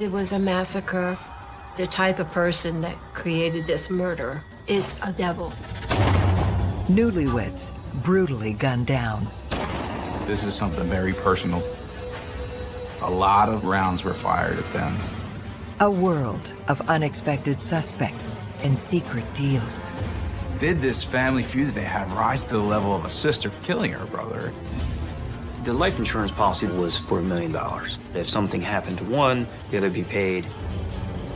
It was a massacre. The type of person that created this murder is a devil. Newlyweds brutally gunned down. This is something very personal. A lot of rounds were fired at them. A world of unexpected suspects and secret deals. Did this family feud they have rise to the level of a sister killing her brother? The life insurance policy was for a million dollars. If something happened to one, the other be paid.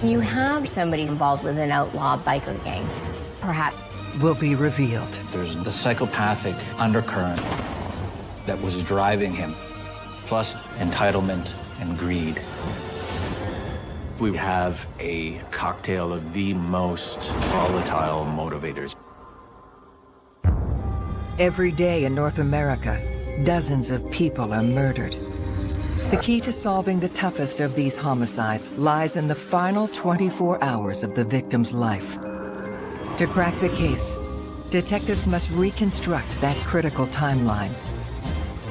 You have somebody involved with an outlaw biker gang, perhaps. Will be revealed. There's the psychopathic undercurrent that was driving him, plus entitlement and greed. We have a cocktail of the most volatile motivators. Every day in North America, dozens of people are murdered. The key to solving the toughest of these homicides lies in the final 24 hours of the victim's life. To crack the case, detectives must reconstruct that critical timeline.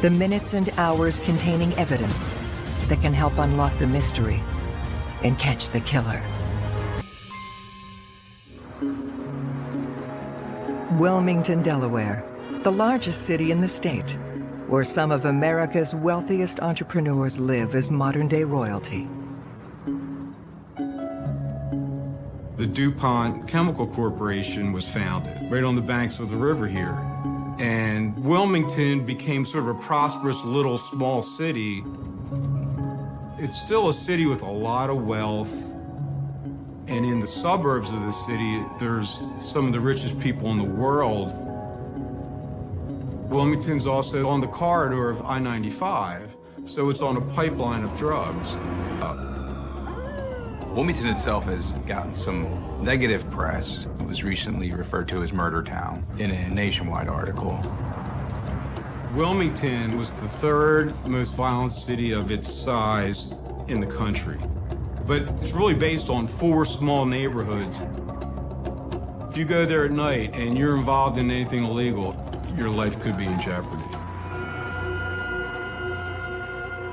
The minutes and hours containing evidence that can help unlock the mystery and catch the killer. Wilmington, Delaware, the largest city in the state, where some of America's wealthiest entrepreneurs live as modern-day royalty. The DuPont Chemical Corporation was founded right on the banks of the river here. And Wilmington became sort of a prosperous little small city. It's still a city with a lot of wealth. And in the suburbs of the city, there's some of the richest people in the world. Wilmington's also on the corridor of I-95, so it's on a pipeline of drugs. Uh, Wilmington itself has gotten some negative press. It was recently referred to as Murder Town in a nationwide article. Wilmington was the third most violent city of its size in the country. But it's really based on four small neighborhoods. If you go there at night and you're involved in anything illegal, your life could be in jeopardy.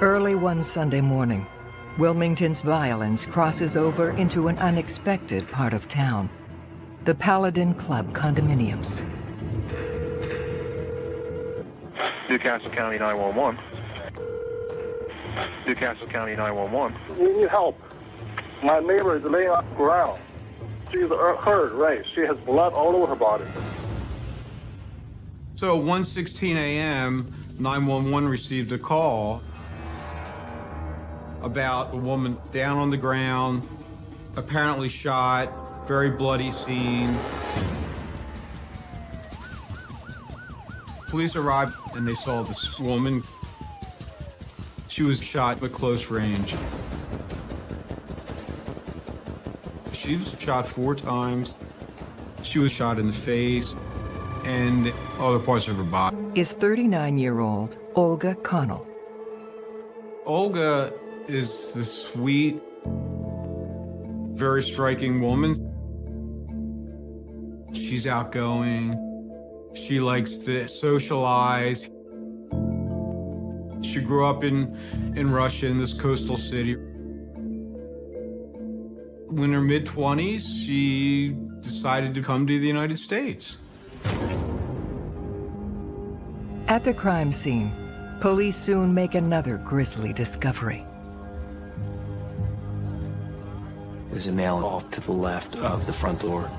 Early one Sunday morning, Wilmington's violence crosses over into an unexpected part of town. The Paladin Club condominiums. New Castle County 911. New Castle County 911. We need help. My neighbor is laying on the ground. She's hurt, right? She has blood all over her body. So 1.16 a.m., 911 received a call about a woman down on the ground, apparently shot, very bloody scene. Police arrived and they saw this woman. She was shot at close range. She was shot four times. She was shot in the face and other parts of her body. Is 39-year-old Olga Connell. Olga is the sweet, very striking woman. She's outgoing. She likes to socialize. She grew up in, in Russia, in this coastal city. In her mid-20s, she decided to come to the United States. At the crime scene, police soon make another grisly discovery. There's a male off to the left of the front door.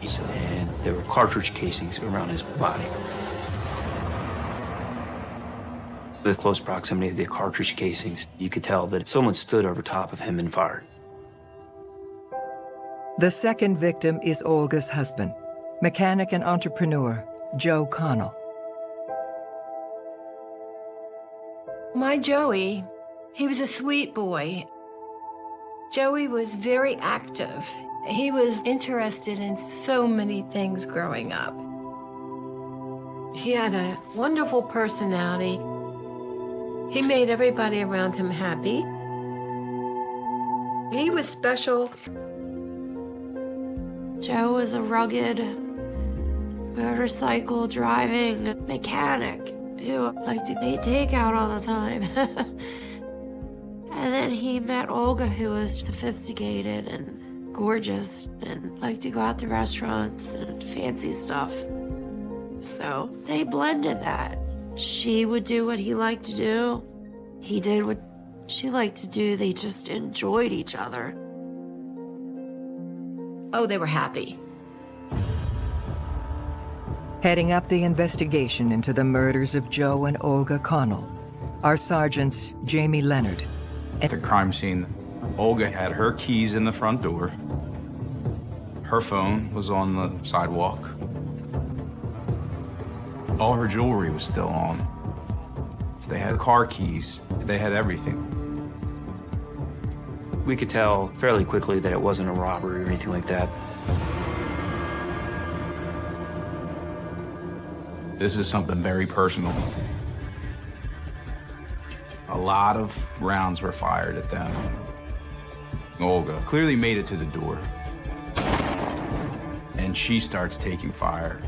And there were cartridge casings around his body. The close proximity of the cartridge casings, you could tell that someone stood over top of him and fired. The second victim is Olga's husband, mechanic and entrepreneur, Joe Connell. My Joey, he was a sweet boy. Joey was very active. He was interested in so many things growing up. He had a wonderful personality. He made everybody around him happy. He was special. Joe was a rugged motorcycle driving mechanic who liked to eat takeout all the time. And then he met Olga, who was sophisticated and gorgeous and liked to go out to restaurants and fancy stuff. So they blended that. She would do what he liked to do. He did what she liked to do. They just enjoyed each other. Oh, they were happy. Heading up the investigation into the murders of Joe and Olga Connell are Sergeants Jamie Leonard. At the crime scene, Olga had her keys in the front door. Her phone was on the sidewalk. All her jewelry was still on. They had car keys. They had everything. We could tell fairly quickly that it wasn't a robbery or anything like that. This is something very personal. A lot of rounds were fired at them. Olga clearly made it to the door. And she starts taking fire.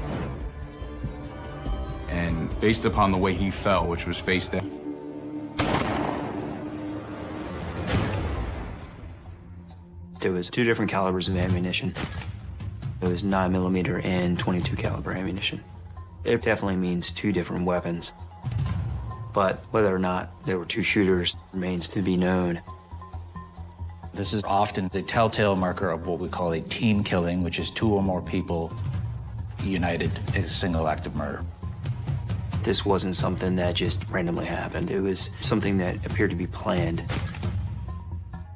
And based upon the way he fell, which was face down, There was two different calibers of ammunition. It was 9 millimeter and 22 caliber ammunition. It definitely means two different weapons. But whether or not there were two shooters remains to be known. This is often the telltale marker of what we call a team killing, which is two or more people united in a single act of murder. This wasn't something that just randomly happened. It was something that appeared to be planned.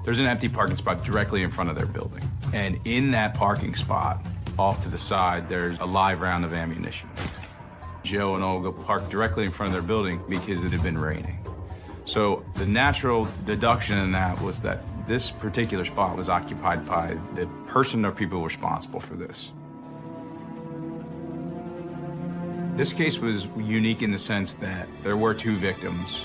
there's an empty parking spot directly in front of their building. And in that parking spot, off to the side, there's a live round of ammunition. Joe and Olga parked directly in front of their building because it had been raining. So the natural deduction in that was that this particular spot was occupied by the person or people responsible for this. This case was unique in the sense that there were two victims.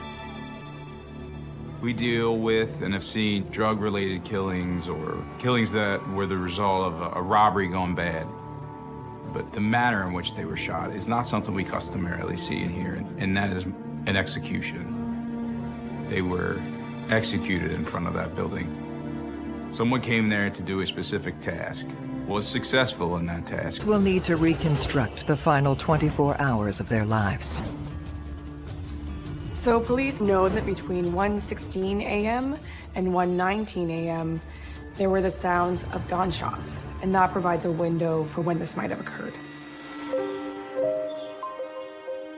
We deal with and have seen drug-related killings or killings that were the result of a, robbery gone bad but the manner in which they were shot is not something we customarily see in here, and that is an execution. They were executed in front of that building. Someone came there to do a specific task, was successful in that task. We'll need to reconstruct the final 24 hours of their lives. So police know that between 1:16 a.m. and 1:19 a.m. there were the sounds of gunshots, and that provides a window for when this might have occurred.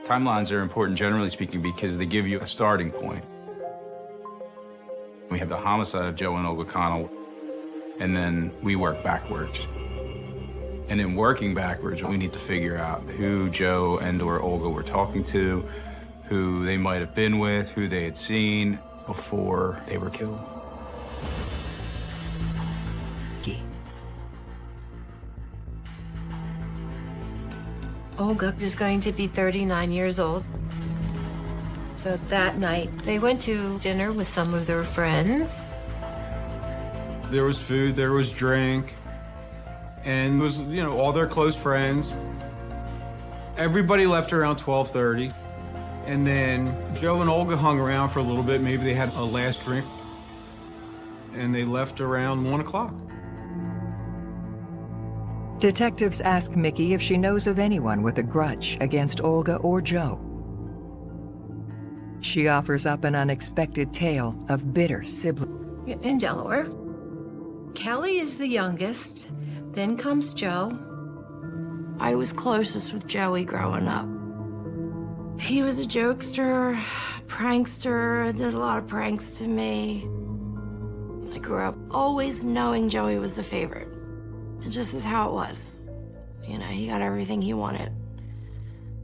Timelines are important, generally speaking, because they give you a starting point. We have the homicide of Joe and Olga Connell, and then we work backwards. And in working backwards, we need to figure out who Joe and or Olga were talking to, who they might have been with, who they had seen before they were killed. Olga is going to be 39 years old. So that night, they went to dinner with some of their friends. There was food, there was drink, and it was, you know, all their close friends. Everybody left around 12:30. And then Joe and Olga hung around for a little bit. Maybe they had a last drink. And they left around one o'clock. Detectives ask Mickey if she knows of anyone with a grudge against Olga or Joe. She offers up an unexpected tale of bitter sibling. In Delaware. Kelly is the youngest. Then comes Joe. I was closest with Joey growing up. He was a jokester, prankster, did a lot of pranks to me. I grew up always knowing Joey was the favorite. It just is how it was. You know, he got everything he wanted,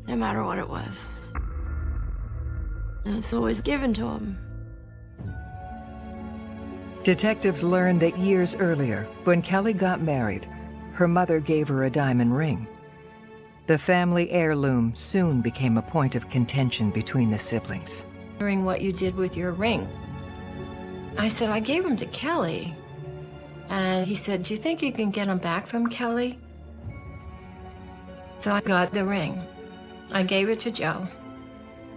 no matter what it was. And it's always given to him. Detectives learned that years earlier, when Kelly got married, her mother gave her a diamond ring. The family heirloom soon became a point of contention between the siblings. Wondering what you did with your ring. I said, I gave him to Kelly. And he said, Do you think you can get him back from Kelly? So I got the ring. I gave it to Joe.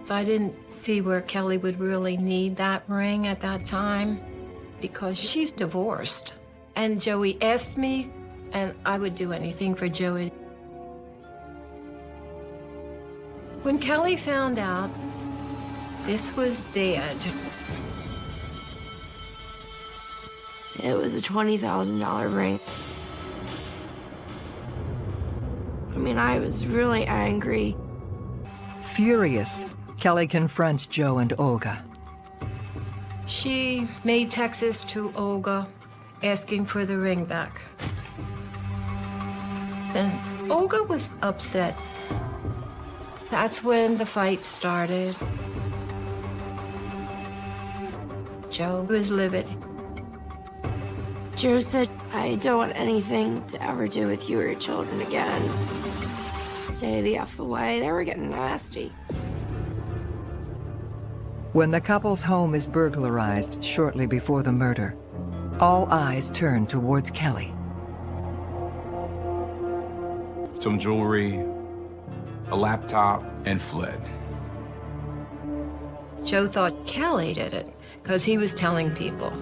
So I didn't see where Kelly would really need that ring at that time because she's divorced. And Joey asked me, and I would do anything for Joey. When Kelly found out this was bad, It was a $20,000 ring. I mean, I was really angry. Furious, Kelly confronts Joe and Olga. she made texts to Olga asking for the ring back. And Olga was upset. That's when the fight started. Joe was livid. Joe said, I don't want anything to ever do with you or your children again. Stay the F away. They were getting nasty. When the couple's home is burglarized shortly before the murder, all eyes turn towards Kelly. Some jewelry, a laptop, and fled. Joe thought Kelly did it because he was telling people.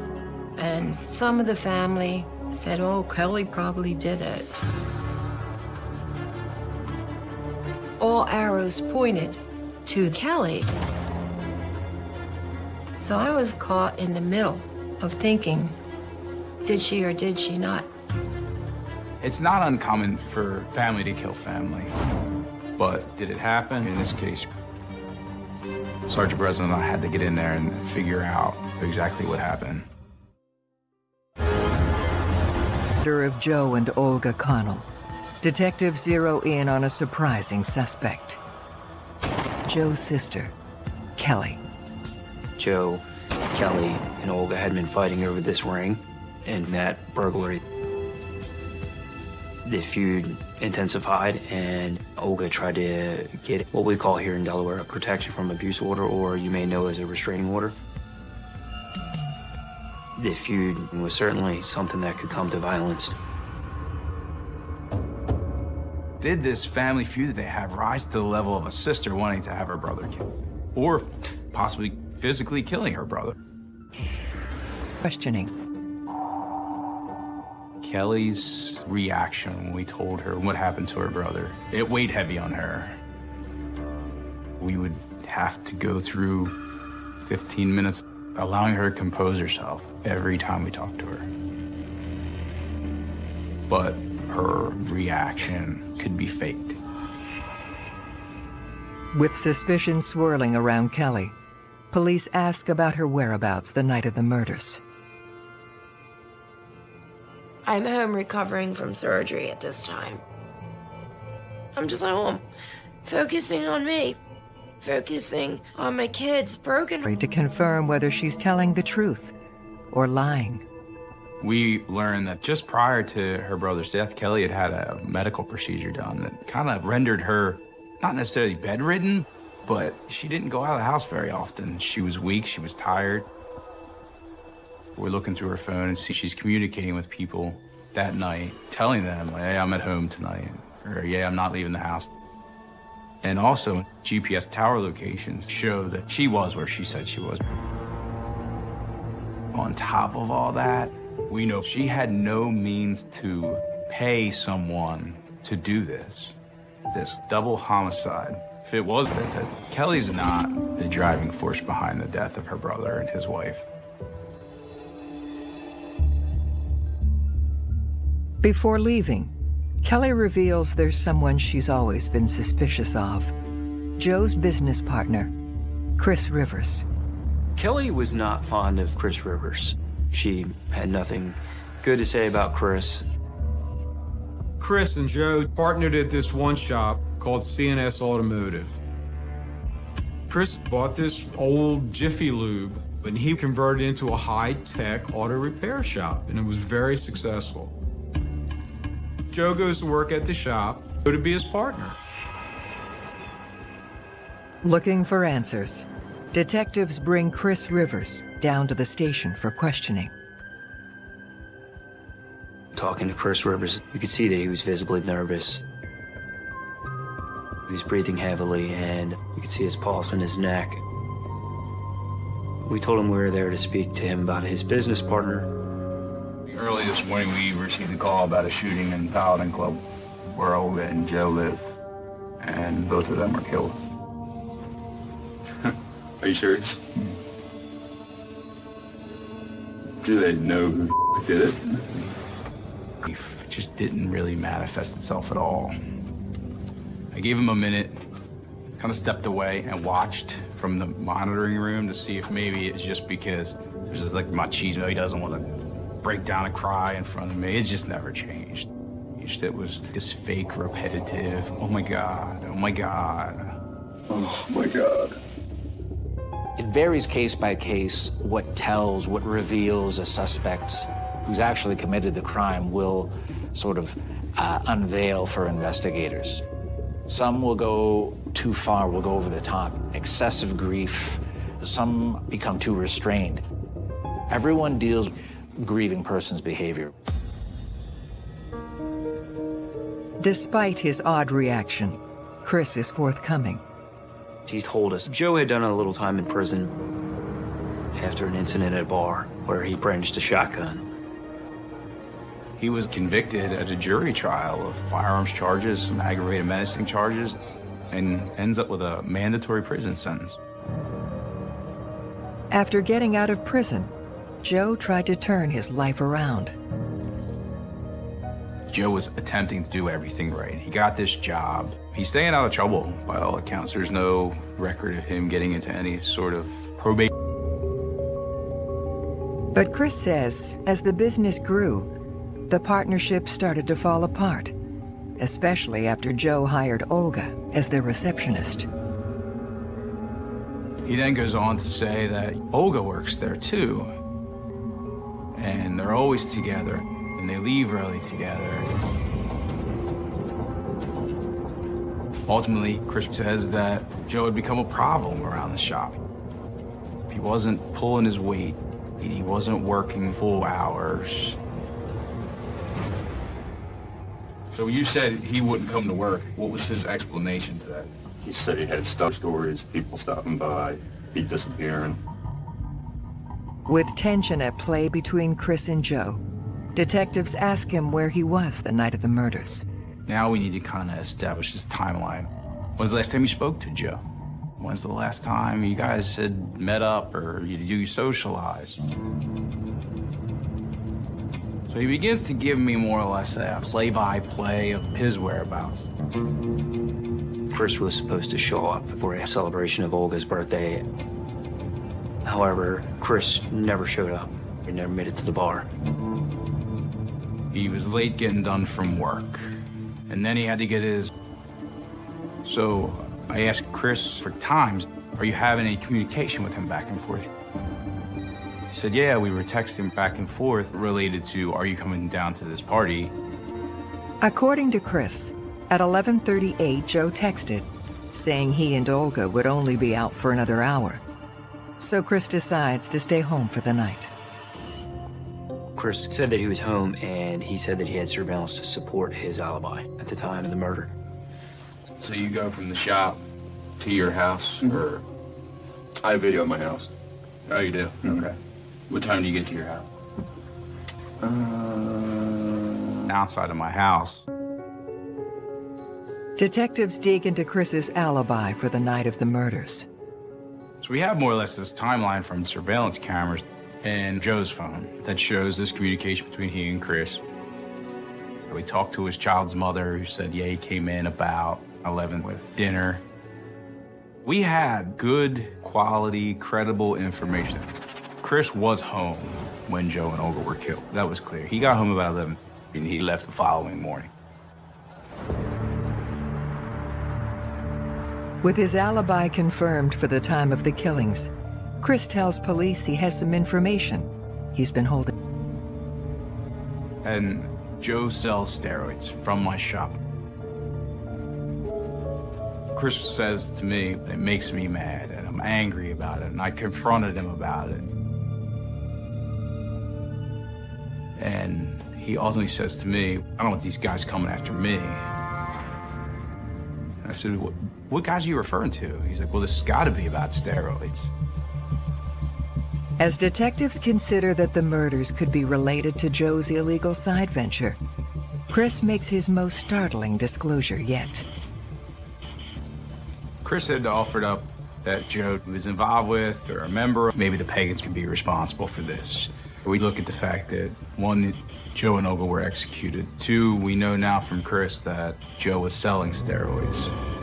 And some of the family said, oh, Kelly probably did it. All arrows pointed to Kelly. So I was caught in the middle of thinking, did she or did she not? It's not uncommon for family to kill family. But did it happen? In this case, Sergeant Breslin and I had to get in there and figure out exactly what happened. Of Joe and Olga Connell. Detectives zero in on a surprising suspect. Joe's sister, Kelly. Joe, Kelly, and Olga had been fighting over this ring and that burglary. The feud intensified, and Olga tried to get what we call here in Delaware a protection from abuse order, or you may know as a restraining order. The feud was certainly something that could come to violence. Did this family feud that they have rise to the level of a sister wanting to have her brother killed? Or possibly physically killing her brother? Questioning. Kelly's reaction when we told her what happened to her brother, it weighed heavy on her. We would have to go through 15 minutes allowing her to compose herself every time we talked to her. But her reaction could be faked. With suspicion swirling around Kelly, police ask about her whereabouts the night of the murders. I'm home recovering from surgery at this time. I'm just at home, focusing on me, focusing on my kids, broken. To confirm whether she's telling the truth or lying. We learned that just prior to her brother's death, Kelly had had a medical procedure done that kind of rendered her not necessarily bedridden, but she didn't go out of the house very often. She was weak, she was tired. We're looking through her phone and see she's communicating with people that night, telling them, hey, I'm at home tonight, or yeah, I'm not leaving the house. And also, GPS tower locations show that she was where she said she was. On top of all that, we know she had no means to pay someone to do this. This double homicide. If it was that, Kelly's not the driving force behind the death of her brother and his wife. Before leaving, Kelly reveals there's someone she's always been suspicious of. Joe's business partner, Chris Rivers. Kelly was not fond of Chris Rivers. She had nothing good to say about Chris. Chris and Joe partnered at this one shop called CNS Automotive. Chris bought this old Jiffy Lube and he converted it into a high-tech auto repair shop and it was very successful. Joe goes to work at the shop who to be his partner. Looking for answers, detectives bring Chris Rivers down to the station for questioning. Talking to Chris Rivers, you could see that he was visibly nervous. He was breathing heavily, and you could see his pulse in his neck. We told him we were there to speak to him about his business partner. Early this morning, we received a call about a shooting in Paladin Club where Olga and Joe live, and both of them were killed. Are you serious? Do they know who did it? Grief just didn't really manifest itself at all. I gave him a minute, kind of stepped away and watched from the monitoring room to see if maybe it's just because there's just like machismo. He doesn't want to break down and cry in front of me. It just never changed. It was this fake, repetitive, oh my God, oh my God. Oh my God. It varies case by case what tells, what reveals a suspect who's actually committed the crime will sort of uh, unveil for investigators. Some will go too far, will go over the top, excessive grief. Some become too restrained. Everyone deals with grieving person's behavior. Despite his odd reaction, Chris is forthcoming. He told us Joe had done a little time in prison after an incident at a bar where he brandished a shotgun. He was convicted at a jury trial of firearms charges, and aggravated menacing charges, and ends up with a mandatory prison sentence. After getting out of prison, Joe tried to turn his life around. Joe was attempting to do everything right. He got this job. He's staying out of trouble by all accounts. There's no record of him getting into any sort of probate. But Chris says as the business grew, the partnership started to fall apart, especially after Joe hired Olga as their receptionist. He then goes on to say that Olga works there too. And they're always together, and they leave early together. Ultimately, Chris says that Joe had become a problem around the shop. He wasn't pulling his weight. He wasn't working full hours. So you said he wouldn't come to work. What was his explanation to that? He said he had stuff stories, people stopping by, he disappearing. With tension at play between Chris and Joe, detectives ask him where he was the night of the murders. Now we need to kind of establish this timeline. When's the last time you spoke to Joe? When's the last time you guys had met up or you, you socialized? So he begins to give me more or less a play-by-play -play of his whereabouts. Chris was supposed to show up for a celebration of Olga's birthday. However, Chris never showed up. He never made it to the bar. He was late getting done from work. And then he had to get his... So I asked Chris for times, are you having any communication with him back and forth? He said, yeah, we were texting back and forth related to, are you coming down to this party? According to Chris, at 11.38, Joe texted, saying he and Olga would only be out for another hour. So Chris decides to stay home for the night. Chris said that he was home, and he said that he had surveillance to support his alibi at the time of the murder. So you go from the shop to your house, Mm-hmm. or? I have video of my house. Oh, you do? Mhm. Okay. What time do you get to your house? Uh, Outside of my house. Detectives dig into Chris's alibi for the night of the murders. So we have more or less this timeline from surveillance cameras and Joe's phone that shows this communication between he and Chris. We talked to his child's mother who said, yeah, he came in about 11 with dinner. We had good, quality, credible information. Chris was home when Joe and Olga were killed. That was clear. He got home about 11 and he left the following morning. With his alibi confirmed for the time of the killings, Chris tells police he has some information he's been holding. And Joe sells steroids from my shop. Chris says to me, it makes me mad, and I'm angry about it, and I confronted him about it. And he ultimately says to me, I don't want these guys coming after me. I said, what, guys are you referring to? He's like, well, this has got to be about steroids. As detectives consider that the murders could be related to Joe's illegal side venture, Chris makes his most startling disclosure yet. Chris had offered up that Joe was involved with or a member. Maybe the pagans could be responsible for this. We look at the fact that, one, Joe and Olga were executed. Two, we know now from Chris that Joe was selling steroids.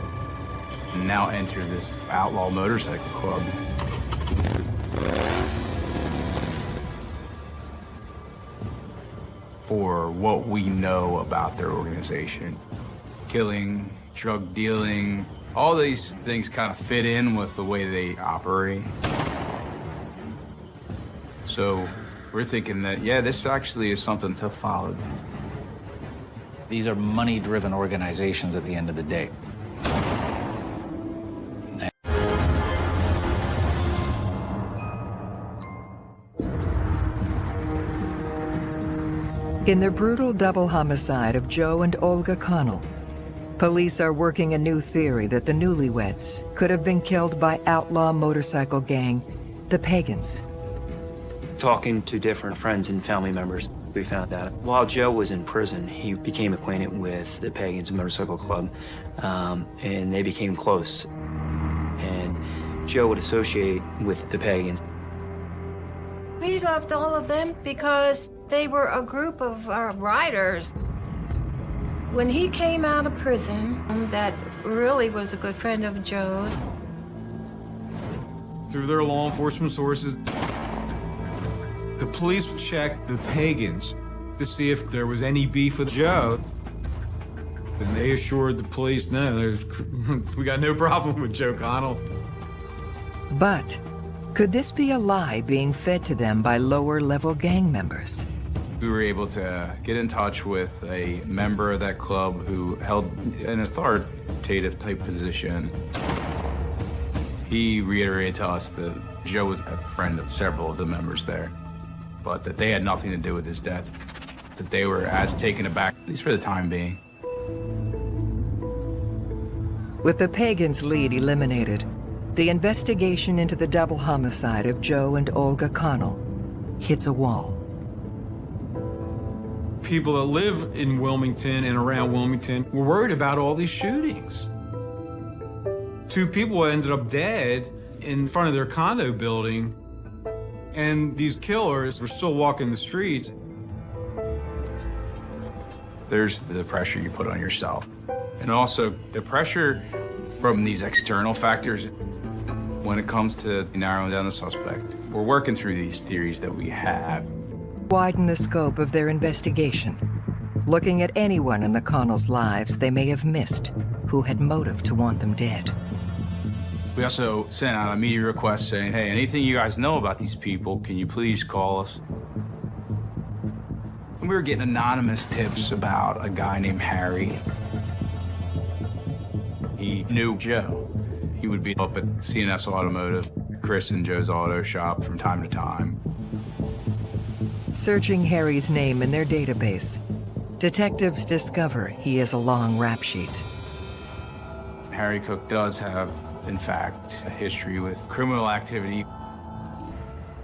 And now enter this outlaw motorcycle club. For what we know about their organization. Killing, drug dealing, all these things kind of fit in with the way they operate. So we're thinking that, yeah, this actually is something to follow. These are money-driven organizations at the end of the day. In the brutal double homicide of Joe and Olga Connell, police are working a new theory that the newlyweds could have been killed by outlaw motorcycle gang, the Pagans. Talking to different friends and family members, we found that while Joe was in prison, he became acquainted with the Pagans Motorcycle Club, um, and they became close. And Joe would associate with the Pagans. We loved all of them because they were a group of uh, riders. When he came out of prison, that really was a good friend of Joe's. Through their law enforcement sources, the police checked the pagans to see if there was any beef with Joe. And they assured the police, no, there's, we got no problem with Joe Connell. But could this be a lie being fed to them by lower-level gang members? We were able to get in touch with a member of that club who held an authoritative type position. He reiterated to us that Joe was a friend of several of the members there, but that they had nothing to do with his death, that they were as taken aback, at least for the time being. With the Pagans' lead eliminated, the investigation into the double homicide of Joe and Olga Connell hits a wall. People that live in Wilmington and around Wilmington were worried about all these shootings. Two people ended up dead in front of their condo building, and these killers were still walking the streets. There's the pressure you put on yourself. And also the pressure from these external factors when it comes to narrowing down the suspect. We're working through these theories that we have. Widen the scope of their investigation, looking at anyone in the Connells' lives they may have missed who had motive to want them dead. We also sent out a media request saying, hey, anything you guys know about these people, can you please call us? And we were getting anonymous tips about a guy named Harry. He knew Joe. He would be up at CNS Automotive, Chris and Joe's auto shop from time to time. Searching Harry's name in their database, detectives discover he has a long rap sheet. Harry Cook does have, in fact, a history with criminal activity.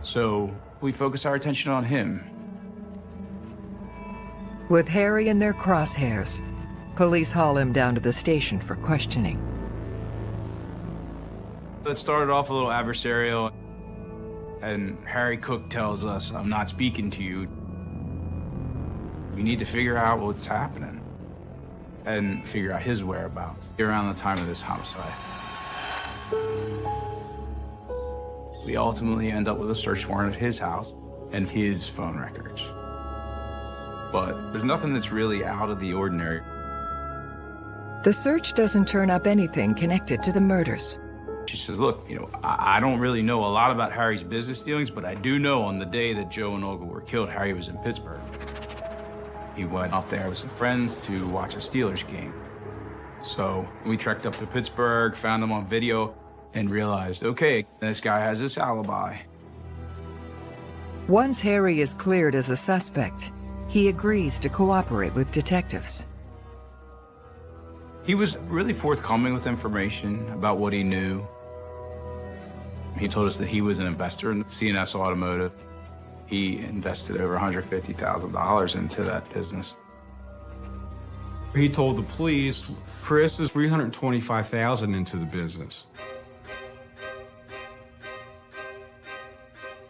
So we focus our attention on him. With Harry in their crosshairs, police haul him down to the station for questioning. It started off a little adversarial, and Harry Cook tells us, I'm not speaking to you. We need to figure out what's happening and figure out his whereabouts around the time of this homicide. We ultimately end up with a search warrant at his house and his phone records. But there's nothing that's really out of the ordinary. The search doesn't turn up anything connected to the murders. She says, look, you know, I, I, don't really know a lot about Harry's business dealings, but I do know on the day that Joe and Olga were killed, Harry was in Pittsburgh. He went up there with some friends to watch a Steelers game. So we trekked up to Pittsburgh, found him on video, and realized, okay, this guy has this alibi. Once Harry is cleared as a suspect, he agrees to cooperate with detectives. He was really forthcoming with information about what he knew. He told us that he was an investor in CNS Automotive. He invested over $150,000 into that business. He told the police Chris is 325,000 into the business.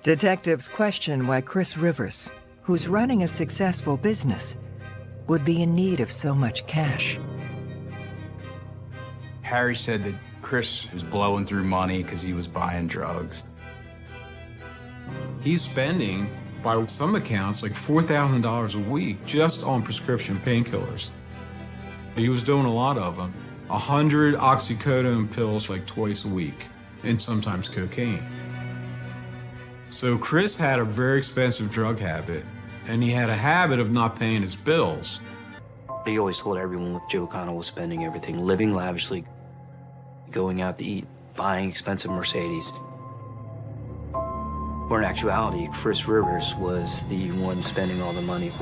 Detectives question why Chris Rivers, who's running a successful business, would be in need of so much cash. Harry said that Chris was blowing through money because he was buying drugs. He's spending, by some accounts, like $4,000 a week just on prescription painkillers. He was doing a lot of them. A hundred oxycodone pills like twice a week, and sometimes cocaine. So Chris had a very expensive drug habit, and he had a habit of not paying his bills. He always told everyone what Joe Connell was spending everything, living lavishly, going out to eat, buying expensive Mercedes. Or in actuality, Chris Rivers was the one spending all the money.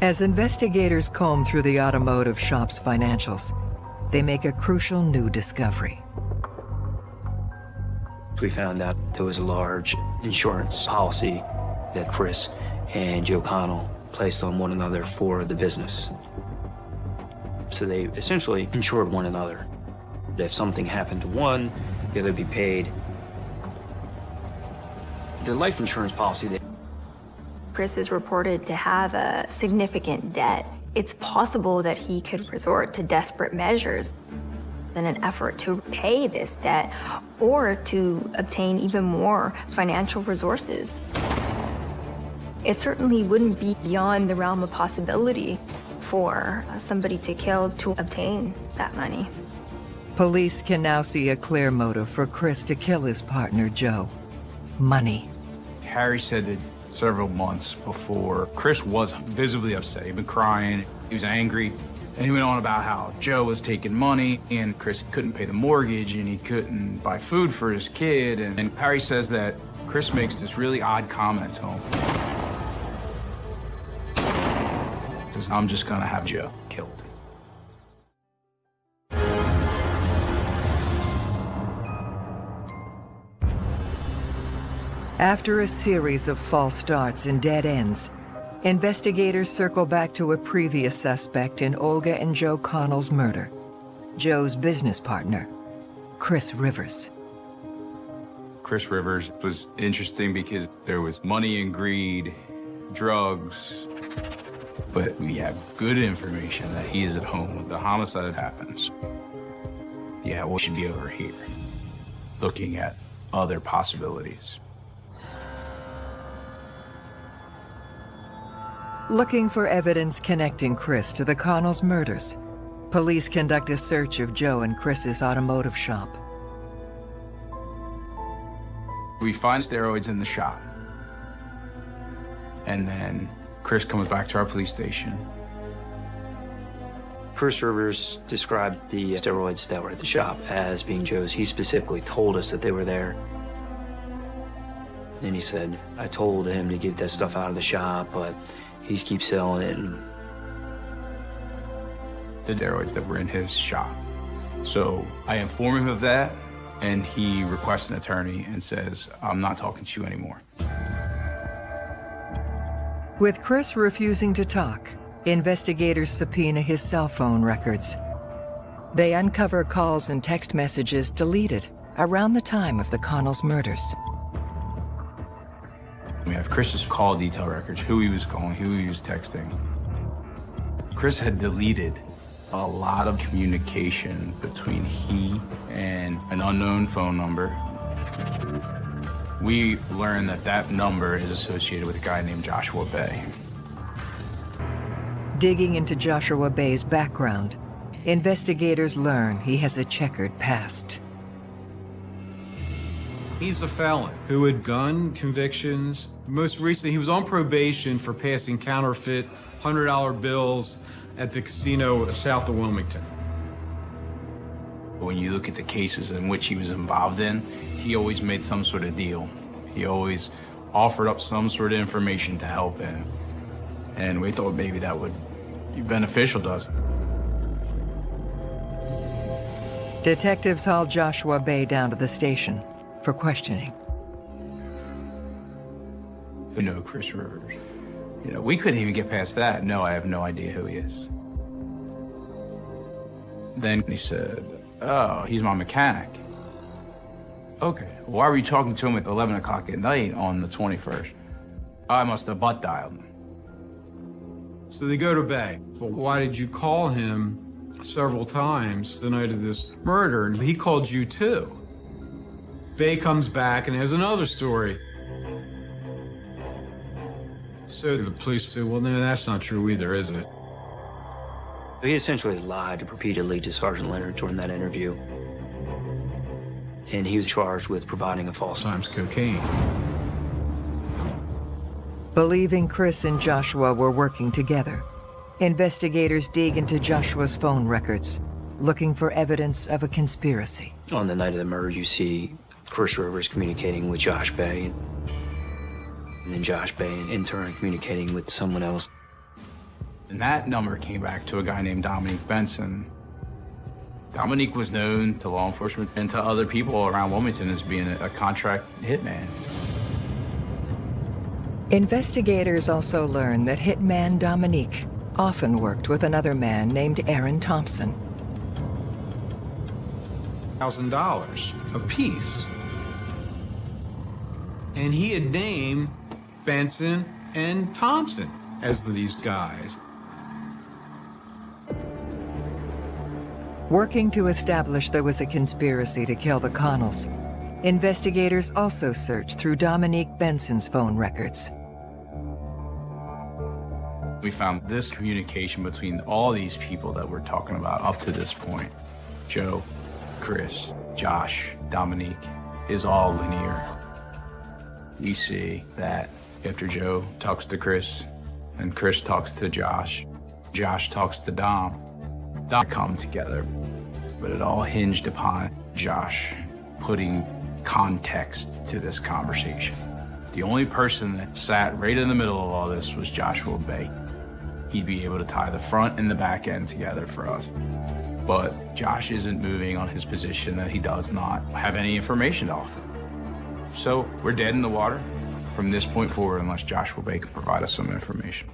As investigators comb through the automotive shop's financials, they make a crucial new discovery. We found out there was a large insurance policy that Chris and Joe Connell placed on one another for the business. So they essentially insured one another. If something happened to one, the other would be paid. The life insurance policy that Chris is reported to have a significant debt. It's possible that he could resort to desperate measures in an effort to pay this debt or to obtain even more financial resources. It certainly wouldn't be beyond the realm of possibility for somebody to kill to obtain that money. Police can now see a clear motive for Chris to kill his partner, Joe. Money. Harry said that several months before, Chris was visibly upset. He'd been crying, he was angry, and he went on about how Joe was taking money and Chris couldn't pay the mortgage and he couldn't buy food for his kid. And, and Harry says that Chris makes this really odd comment to him. Says, I'm just gonna have Joe killed. After a series of false starts and dead ends, investigators circle back to a previous suspect in Olga and Joe Connell's murder, Joe's business partner, Chris Rivers. Chris Rivers was interesting because there was money and greed, drugs, but we have good information that he is at home when the homicide happens. Yeah, we should be over here, looking at other possibilities. Looking for evidence connecting Chris to the Connells murders, police conduct a search of Joe and Chris's automotive shop. We find steroids in the shop. And then Chris comes back to our police station. Chris Rivers described the steroids that were at the shop as being Joe's. He specifically told us that they were there. And he said, I told him to get that stuff out of the shop, but he keeps selling it. And... The steroids that were in his shop. So I inform him of that, and he requests an attorney and says, I'm not talking to you anymore. With Chris refusing to talk, investigators subpoena his cell phone records. They uncover calls and text messages deleted around the time of the Connells murders. We have Chris's call detail records, who he was calling, who he was texting. Chris had deleted a lot of communication between he and an unknown phone number. We learn that that number is associated with a guy named Joshua Bay. Digging into Joshua Bay's background, investigators learn he has a checkered past. He's a felon who had gun convictions. Most recently, he was on probation for passing counterfeit $100 bills at the casino south of Wilmington. When you look at the cases in which he was involved in, he always made some sort of deal. He always offered up some sort of information to help him. And we thought maybe that would be beneficial to us. Detectives haul Joshua Bay down to the station for questioning. You know Chris Rivers. You know, we couldn't even get past that. No, I have no idea who he is. Then he said, oh, he's my mechanic. Okay, why were you talking to him at 11 o'clock at night on the 21st? I must have butt dialed him. So they go to Bay. Well, why did you call him several times the night of this murder? And he called you too. Bay comes back and has another story. So the police say, well, no, that's not true either, is it? He essentially lied repeatedly to Sergeant Leonard during that interview. And he was charged with providing a false times cocaine. Believing Chris and Joshua were working together, investigators dig into Joshua's phone records, looking for evidence of a conspiracy. On the night of the murder, you see Chris Rivers communicating with Josh Bay, and then Josh Bay in turn communicating with someone else. And that number came back to a guy named Dominique Benson. Dominique was known to law enforcement and to other people around Wilmington as being a contract hitman. Investigators also learned that hitman Dominique often worked with another man named Aaron Thompson. Thousand dollars a piece. And he had named Benson and Thompson as these guys. Working to establish there was a conspiracy to kill the Connells, investigators also searched through Dominique Benson's phone records. We found this communication between all these people that we're talking about up to this point. Joe, Chris, Josh, Dominique, is all linear. You see that after Joe talks to Chris, and Chris talks to Josh, Josh talks to Dom, Dom come together, but it all hinged upon Josh putting context to this conversation. The only person that sat right in the middle of all this was Joshua Bay. He'd be able to tie the front and the back end together for us. But Josh isn't moving on his position that he does not have any information to offer. So we're dead in the water from this point forward unless Joshua Bay can provide us some information.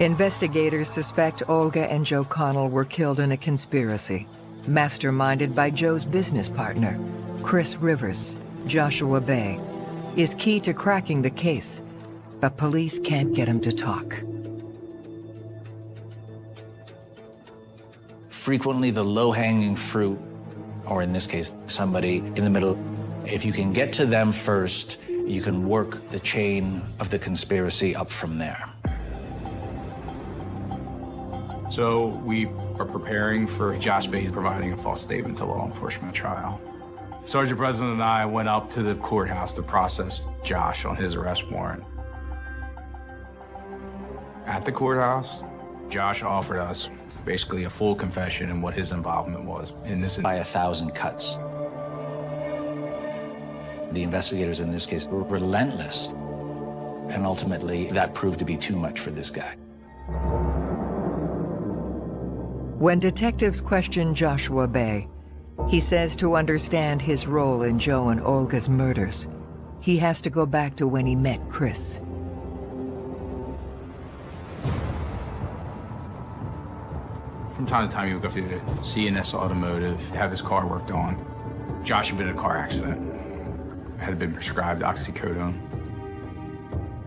Investigators suspect Olga and Joe Connell were killed in a conspiracy, masterminded by Joe's business partner, Chris Rivers, Joshua Bay, is key to cracking the case, but police can't get him to talk. Frequently, the low-hanging fruit, or in this case, somebody in the middle, if you can get to them first, you can work the chain of the conspiracy up from there. So we are preparing for Josh Bates providing a false statement to law enforcement trial. Sergeant President and I went up to the courthouse to process Josh on his arrest warrant. At the courthouse, Josh offered us basically a full confession and what his involvement was in this. By a thousand cuts. The investigators in this case were relentless. And ultimately, that proved to be too much for this guy. When detectives question Joshua Bay, he says to understand his role in Joe and Olga's murders, he has to go back to when he met Chris. From time to time, he would go to C&S Automotive to have his car worked on. Josh had been in a car accident, had been prescribed oxycodone.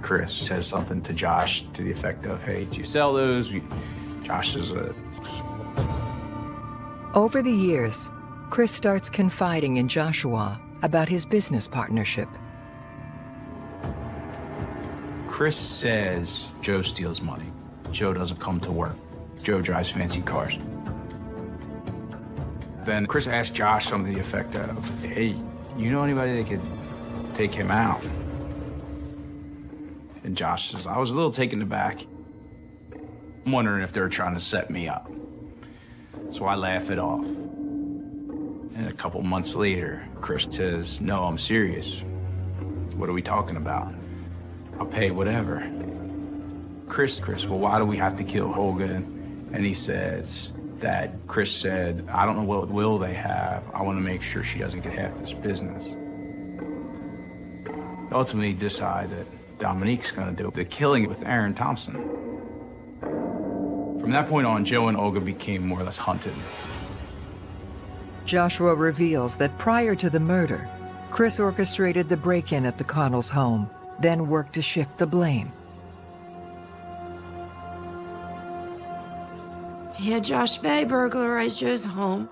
Chris says something to Josh to the effect of, hey, do you sell those? Josh is a over the years, Chris starts confiding in Joshua about his business partnership. Chris says Joe steals money. Joe doesn't come to work. Joe drives fancy cars. Then Chris asked Josh something to the effect of, hey, you know anybody that could take him out? And Josh says, I was a little taken aback. I'm wondering if they were trying to set me up. So I laugh it off. And a couple months later, Chris says, no, I'm serious. What are we talking about? I'll pay whatever. Chris, Chris, well, why do we have to kill Olga? And he says that Chris said, I don't know what will they have. I want to make sure she doesn't get half this business. Ultimately decide that Dominique's going to do the killing with Aaron Thompson. From that point on, Joe and Olga became more or less hunted. Joshua reveals that prior to the murder, Chris orchestrated the break-in at the Connells' home, then worked to shift the blame. He had Josh Bay burglarize Joe's home.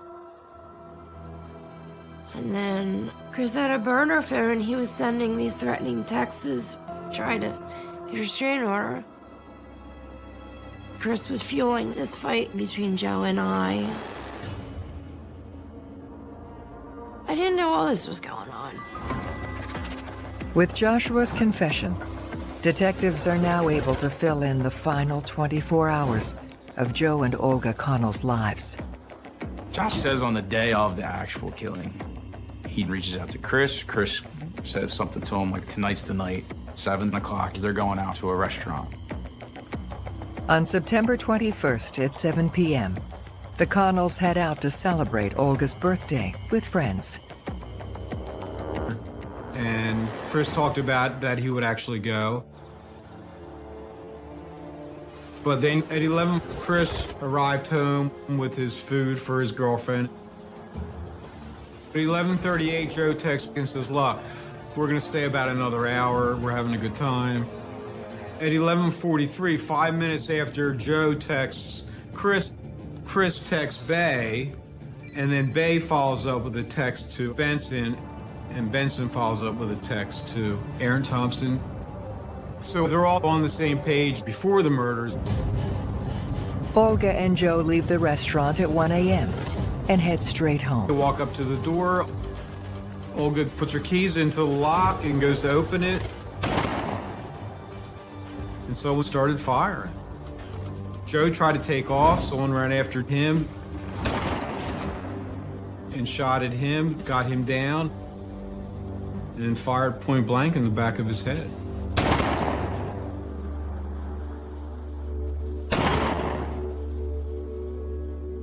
And then Chris had a burner phone. He was sending these threatening texts, trying to get a restraining order. Chris was fueling this fight between Joe and I. I didn't know all this was going on. With Joshua's confession, detectives are now able to fill in the final 24 hours of Joe and Olga Connell's lives. Josh says on the day of the actual killing, he reaches out to Chris. Chris says something to him like, tonight's the night, 7 o'clock, they're going out to a restaurant. On September 21st at 7 p.m., the Connells head out to celebrate Olga's birthday with friends. And Chris talked about that he would actually go. But then at 11, Chris arrived home with his food for his girlfriend. At 11.38, Joe texts and says, look, we're going to stay about another hour. We're having a good time. At 11.43, five minutes after Joe texts Chris, Chris texts Bay, and then Bay follows up with a text to Benson, and Benson follows up with a text to Aaron Thompson. So they're all on the same page before the murders. Olga and Joe leave the restaurant at 1 a.m. and head straight home. They walk up to the door. Olga puts her keys into the lock and goes to open it. And so we started firing. Joe tried to take off. Someone ran after him and shot at him, got him down, and fired point blank in the back of his head.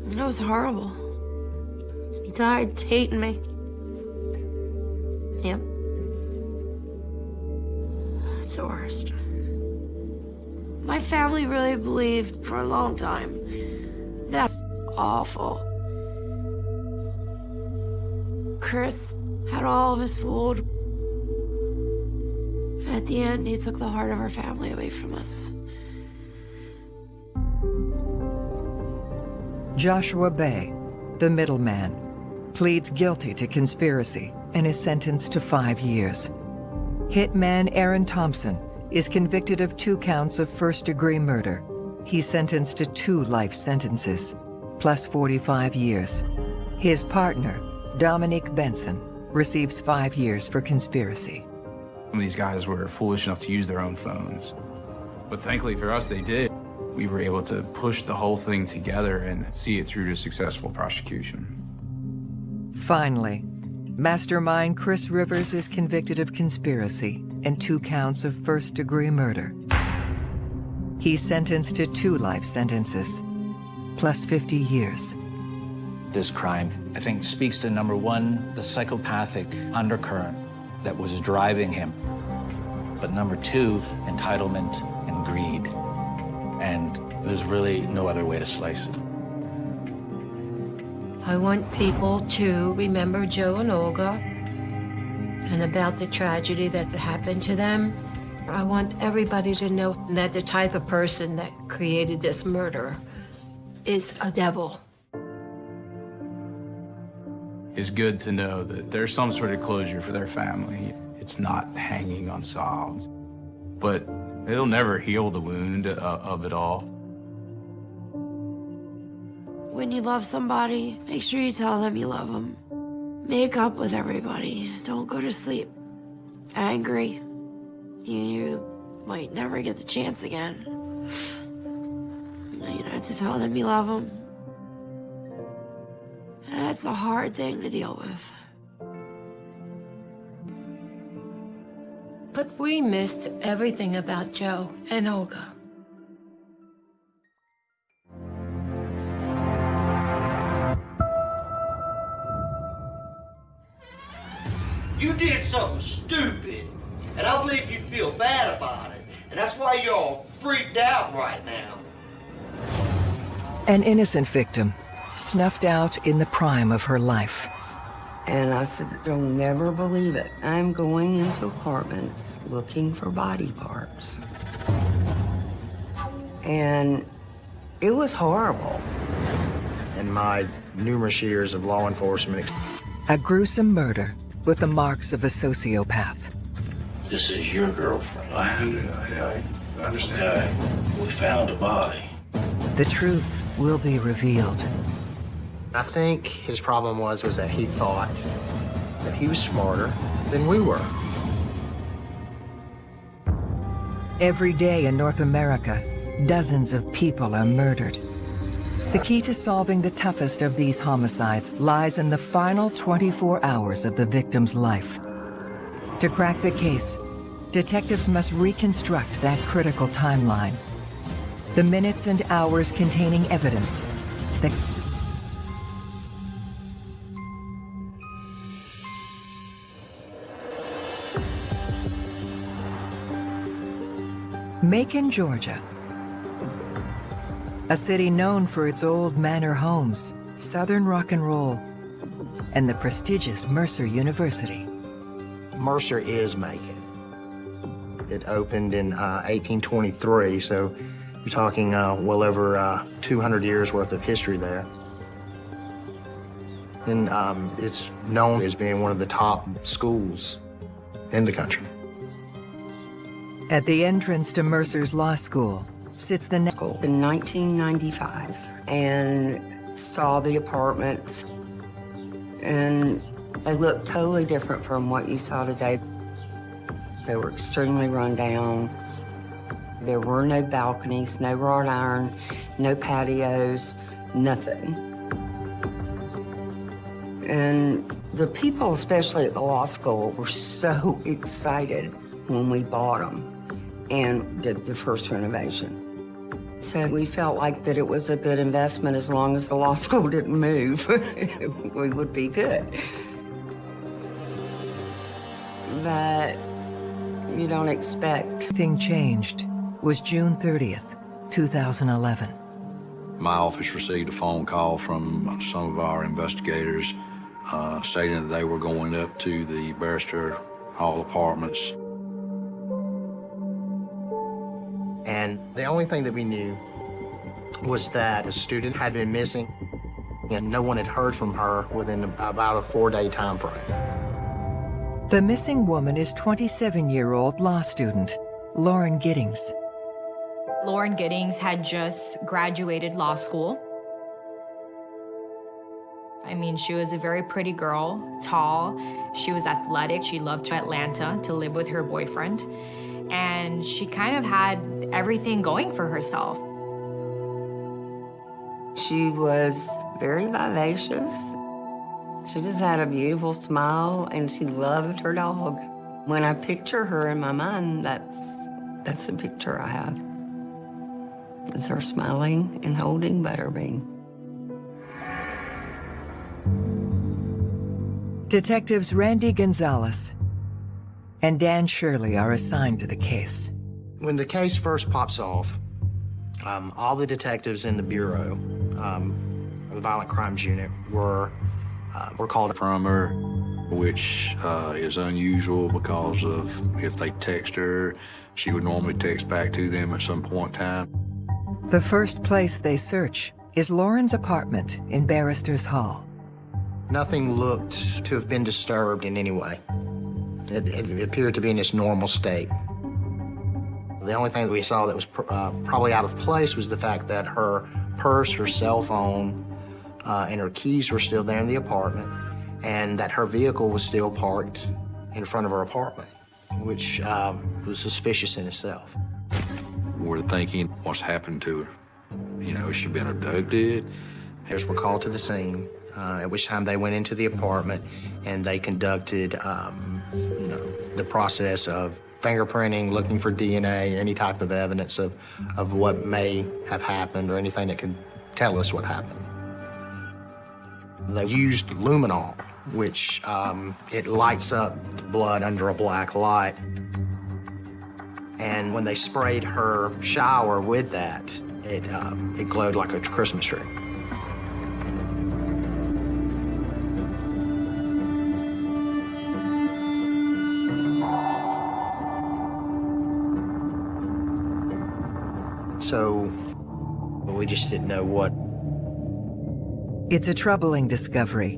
That was horrible. He died hating me. Yep. It's the worst. My family really believed for a long time. That's awful. Chris had all of his food. At the end, he took the heart of our family away from us. Joshua Bay, the middleman, pleads guilty to conspiracy and is sentenced to five years. Hitman Aaron Thompson is convicted of two counts of first-degree murder. He's sentenced to two life sentences, plus 45 years. His partner, Dominique Benson, receives five years for conspiracy. Some of these guys were foolish enough to use their own phones. But thankfully for us, they did. We were able to push the whole thing together and see it through to successful prosecution. Finally, mastermind Chris Rivers is convicted of conspiracy and two counts of first-degree murder. He's sentenced to two life sentences, plus 50 years. This crime, I think, speaks to number one, the psychopathic undercurrent that was driving him. But number two, entitlement and greed. And there's really no other way to slice it. I want people to remember Joe and Olga and about the tragedy that happened to them. I want everybody to know that the type of person that created this murder is a devil. It's good to know that there's some sort of closure for their family. It's not hanging unsolved. But it'll never heal the wound uh, of it all. When you love somebody, make sure you tell them you love them. Make up with everybody. Don't go to sleep angry. You, you might never get the chance again. You know, to tell them you love them. That's a hard thing to deal with. But we missed everything about Joe and Olga. You did something stupid, and I believe you feel bad about it. And that's why you're all freaked out right now. An innocent victim, snuffed out in the prime of her life. And I said, You'll never believe it. I'm going into apartments looking for body parts. And it was horrible. In my numerous years of law enforcement, A gruesome murder with the marks of a sociopath. This is your girlfriend. I, I, I understand. We found a body. The truth will be revealed. I think his problem was was that he thought that he was smarter than we were. Every day in North America, dozens of people are murdered. The key to solving the toughest of these homicides lies in the final 24 hours of the victim's life. To crack the case, detectives must reconstruct that critical timeline. The minutes and hours containing evidence that Macon, Georgia. A city known for its old manor homes, southern rock and roll, and the prestigious Mercer University. Mercer is Macon. It opened in uh, 1823, so you're talking uh, well over uh, 200 years worth of history there. And um, it's known as being one of the top schools in the country. At the entrance to Mercer's Law School sits the next school. In 1995, and saw the apartments, and they looked totally different from what you saw today. They were extremely run down. There were no balconies, no wrought iron, no patios, nothing. And the people, especially at the law school, were so excited when we bought them and did the first renovation. So we felt like that it was a good investment as long as the law school didn't move. we would be good. But you don't expect. Thing changed was June 30th, 2011. My office received a phone call from some of our investigators uh, stating that they were going up to the Barrister Hall Apartments. And the only thing that we knew was that a student had been missing and no one had heard from her within about a four-day time frame. The missing woman is 27-year-old law student Lauren Giddings. Lauren Giddings had just graduated law school. I mean, she was a very pretty girl, tall. She was athletic. She loved to Atlanta to live with her boyfriend. And she kind of had everything going for herself. She was very vivacious. She just had a beautiful smile and she loved her dog. When I picture her in my mind, that's that's the picture I have. It's her smiling and holding Butterbean. Detectives Randy Gonzalez and Dan Shirley are assigned to the case. When the case first pops off, um, all the detectives in the Bureau, um, the Violent Crimes Unit, were, uh, were called from her, which uh, is unusual because of if they text her, she would normally text back to them at some point in time. The first place they search is Lauren's apartment in Barrister's Hall. Nothing looked to have been disturbed in any way. It, it appeared to be in its normal state. The only thing that we saw that was pr uh, probably out of place was the fact that her purse, her cell phone, uh, and her keys were still there in the apartment, and that her vehicle was still parked in front of her apartment, which um, was suspicious in itself. We're thinking, what's happened to her? You know, she been abducted? Heirs were called to the scene, uh, at which time they went into the apartment and they conducted, um, you know, the process of fingerprinting, looking for DNA, any type of evidence of, of what may have happened or anything that could tell us what happened. They used luminol, which um, it lights up blood under a black light. And when they sprayed her shower with that, it, um, it glowed like a Christmas tree. So we just didn't know what. It's a troubling discovery.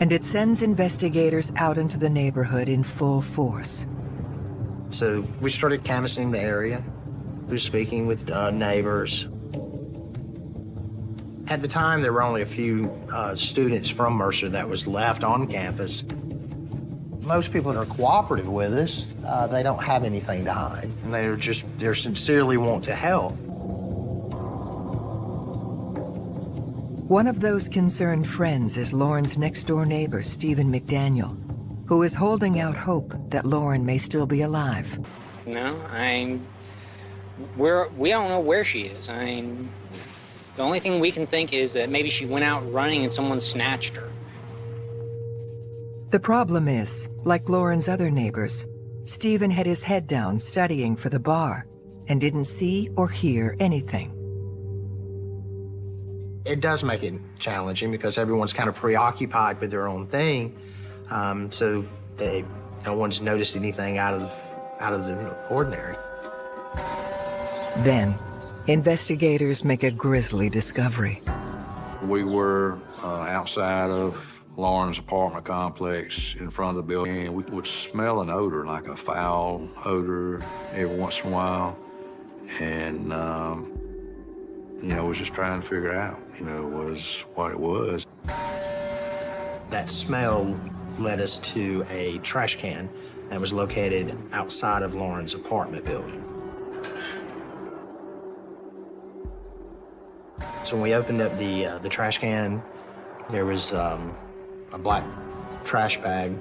And it sends investigators out into the neighborhood in full force. So we started canvassing the area. We were speaking with uh, neighbors. At the time, there were only a few uh, students from Mercer that was left on campus. Most people that are cooperative with us, uh, they don't have anything to hide. And they're just, they're sincerely want to help. One of those concerned friends is Lauren's next-door neighbor, Stephen McDaniel, who is holding out hope that Lauren may still be alive. No, I'm... We're, we don't know where she is. I mean, the only thing we can think is that maybe she went out running and someone snatched her. The problem is, like Lauren's other neighbors, Stephen had his head down studying for the bar and didn't see or hear anything. It does make it challenging because everyone's kind of preoccupied with their own thing. Um, so they, no one's noticed anything out of, out of the ordinary. Then, investigators make a grisly discovery. We were uh, outside of Lauren's apartment complex in front of the building, we would smell an odor, like a foul odor, every once in a while. And, um, you know, was just trying to figure out, you know, was what it was. That smell led us to a trash can that was located outside of Lauren's apartment building. So when we opened up the uh, the trash can, there was um, a black trash bag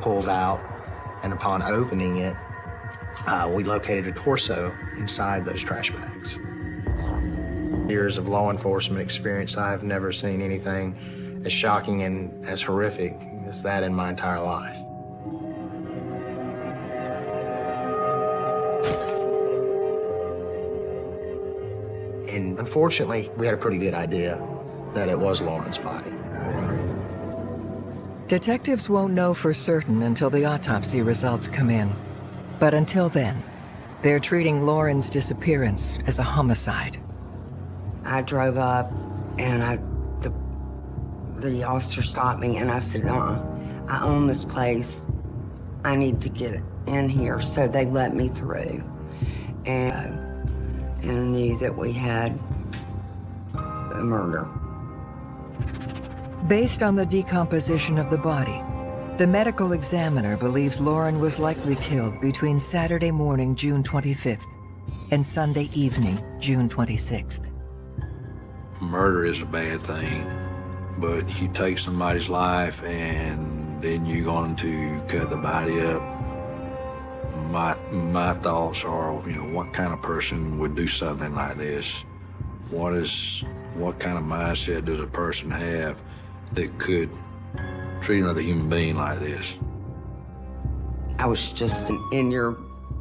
pulled out, and upon opening it, uh, we located a torso inside those trash bags. Years of law enforcement experience, I have never seen anything as shocking and as horrific as that in my entire life. And unfortunately, we had a pretty good idea that it was Lauren's body. Detectives won't know for certain until the autopsy results come in. But until then, they're treating Lauren's disappearance as a homicide. I drove up and I, the, the officer stopped me and I said, uh, I own this place. I need to get in here. So they let me through and, and knew that we had a murder. Based on the decomposition of the body, the medical examiner believes Lauren was likely killed between Saturday morning, June 25th, and Sunday evening, June 26th. Murder is a bad thing, but you take somebody's life and then you're going to cut the body up. My, my thoughts are, you know, what kind of person would do something like this? What is, what kind of mindset does a person have that could treat another human being like this. I was just in your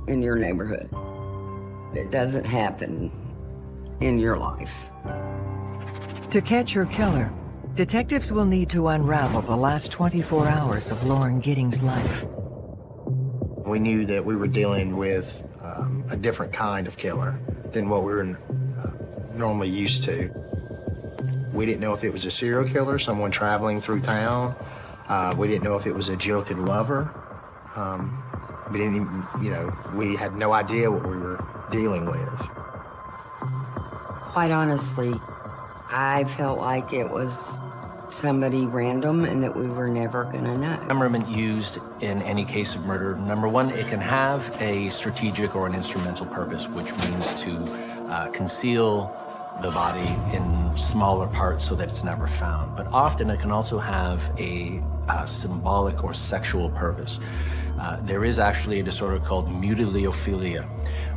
in your neighborhood. It doesn't happen in your life. To catch her killer, detectives will need to unravel the last 24 hours of Lauren Giddings' life. We knew that we were dealing with um, a different kind of killer than what we were uh, normally used to. We didn't know if it was a serial killer, someone traveling through town. Uh, we didn't know if it was a jilted lover. Um, we didn't even, you know, we had no idea what we were dealing with. Quite honestly, I felt like it was somebody random and that we were never going to know. Dismemberment used in any case of murder, number one, it can have a strategic or an instrumental purpose, which means to uh, conceal the body in smaller parts so that it's never found. But often it can also have a, a symbolic or sexual purpose. Uh, there is actually a disorder called mutilophilia,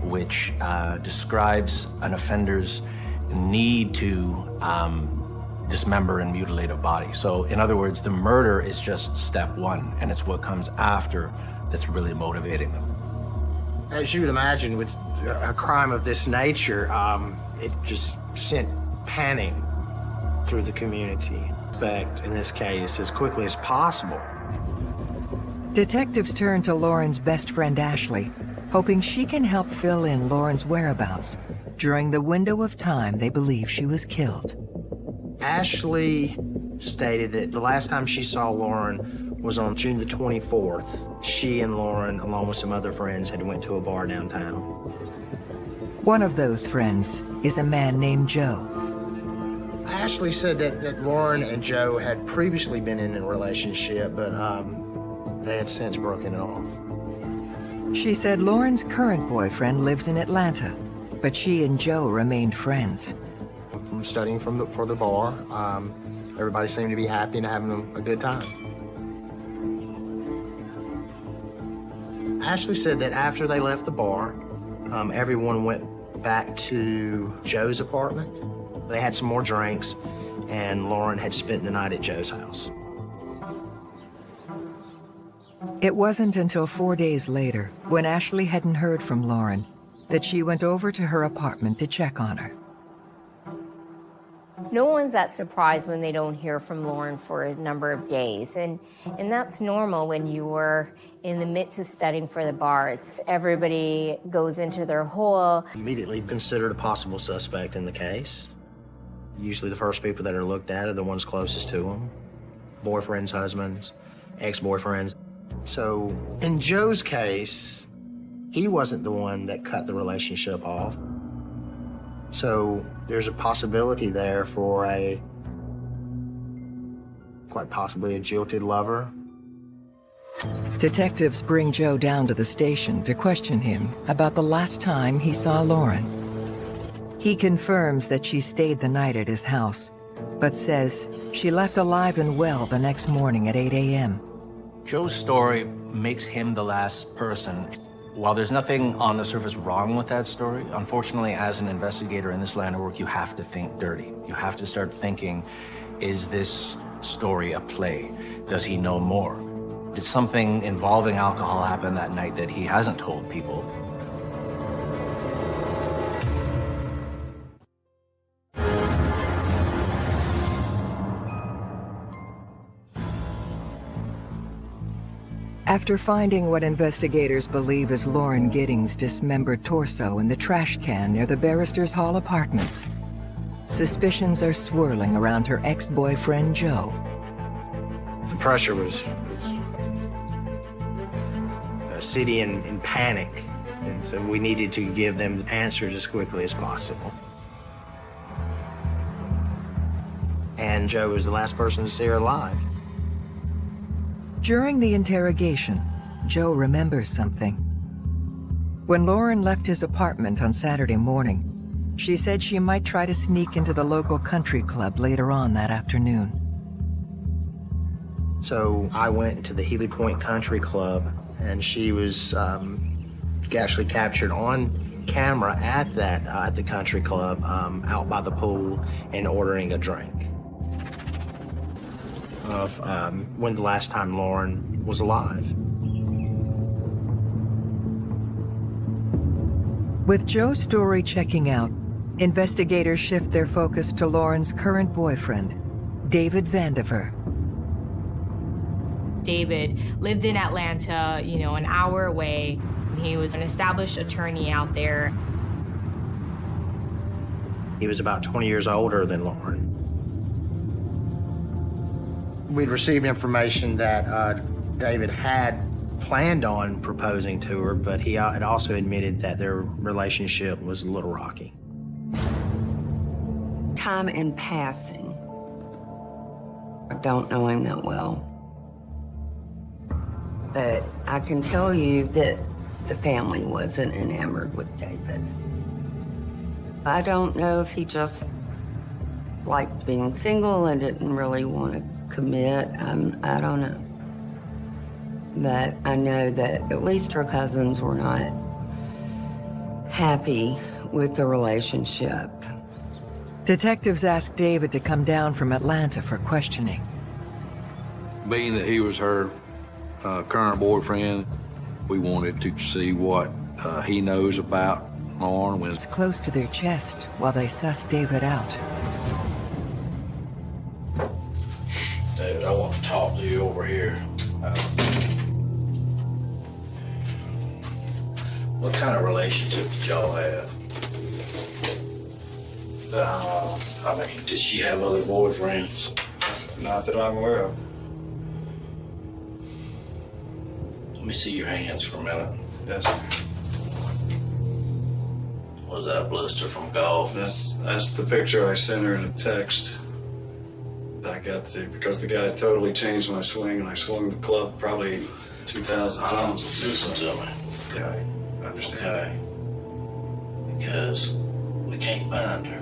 which uh, describes an offender's need to um, dismember and mutilate a body. So in other words, the murder is just step one, and it's what comes after that's really motivating them. As you would imagine, with a crime of this nature, um, it just sent panic through the community. But in this case, as quickly as possible. Detectives turn to Lauren's best friend Ashley, hoping she can help fill in Lauren's whereabouts during the window of time they believe she was killed. Ashley stated that the last time she saw Lauren was on June the 24th. She and Lauren, along with some other friends, had went to a bar downtown. One of those friends is a man named Joe. Ashley said that, that Lauren and Joe had previously been in a relationship, but um, they had since broken it off. She said Lauren's current boyfriend lives in Atlanta, but she and Joe remained friends. I'm studying from the, for the bar. Um, everybody seemed to be happy and having a good time. Ashley said that after they left the bar, um, everyone went back to Joe's apartment. They had some more drinks, and Lauren had spent the night at Joe's house. It wasn't until four days later, when Ashley hadn't heard from Lauren, that she went over to her apartment to check on her. No one's that surprised when they don't hear from Lauren for a number of days. And, and that's normal when you were in the midst of studying for the bar. It's everybody goes into their hole. Immediately considered a possible suspect in the case. Usually the first people that are looked at are the ones closest to them. Boyfriends, husbands, ex-boyfriends. So in Joe's case, he wasn't the one that cut the relationship off. So there's a possibility there for a, quite possibly a jilted lover. Detectives bring Joe down to the station to question him about the last time he saw Lauren. He confirms that she stayed the night at his house, but says she left alive and well the next morning at 8 a.m. Joe's story makes him the last person while there's nothing on the surface wrong with that story, unfortunately, as an investigator in this line of work, you have to think dirty. You have to start thinking, is this story a play? Does he know more? Did something involving alcohol happen that night that he hasn't told people? After finding what investigators believe is Lauren Giddings' dismembered torso in the trash can near the Barristers Hall apartments, suspicions are swirling around her ex-boyfriend, Joe. The pressure was, was a city in, in panic, and so we needed to give them answers as quickly as possible. And Joe was the last person to see her alive. During the interrogation, Joe remembers something. When Lauren left his apartment on Saturday morning, she said she might try to sneak into the local country club later on that afternoon. So I went to the Healy Point Country Club, and she was um, actually captured on camera at that uh, at the country club um, out by the pool and ordering a drink of um, when the last time Lauren was alive. With Joe's story checking out, investigators shift their focus to Lauren's current boyfriend, David Vandiver. David lived in Atlanta, you know, an hour away. He was an established attorney out there. He was about 20 years older than Lauren we'd received information that uh, David had planned on proposing to her, but he had also admitted that their relationship was a little rocky. Time in passing. I don't know him that well. But I can tell you that the family wasn't enamored with David. I don't know if he just liked being single and didn't really want to commit. Um, I don't know. But I know that at least her cousins were not happy with the relationship. Detectives asked David to come down from Atlanta for questioning. Being that he was her uh, current boyfriend, we wanted to see what uh, he knows about Lauren. When It's close to their chest while they suss David out. Here. Uh, what kind of relationship did y'all have? Uh, I mean, did she have other boyfriends? Not that I'm aware of. Let me see your hands for a minute. Yes. Was that a blister from golf? That's that's the picture I sent her in a text. I got to because the guy totally changed my swing, and I swung the club probably 2,000 times. Listen to me. Yeah, I understand. Okay. Because we can't find her.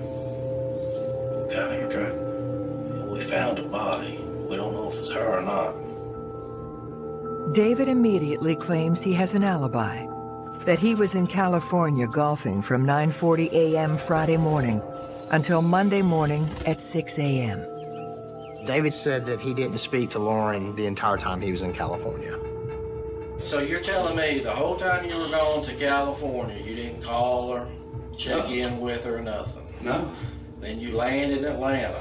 Okay. Okay. We found a body. We don't know if it's her or not. David immediately claims he has an alibi, that he was in California golfing from 9.40 a.m. Friday morning until Monday morning at 6 a.m. David said that he didn't speak to Lauren the entire time he was in California. So you're telling me the whole time you were going to California, you didn't call her, check No. in with her, nothing? No. Then you land in Atlanta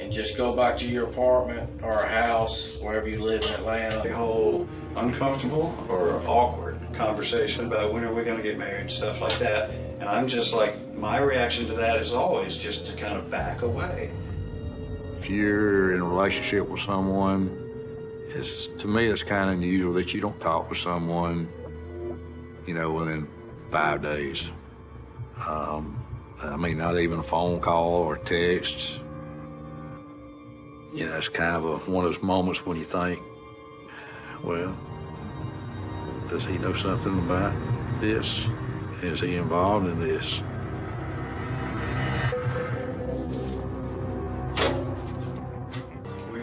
and just go back to your apartment or house, wherever you live in Atlanta. The whole uncomfortable or awkward conversation about when are we going to get married, stuff like that. And I'm just like, my reaction to that is always just to kind of back away. If you're in a relationship with someone, it's to me it's kind of unusual that you don't talk with someone, you know, within five days. Um, I mean, not even a phone call or text. You know, it's kind of a, one of those moments when you think, well, does he know something about this? Is he involved in this?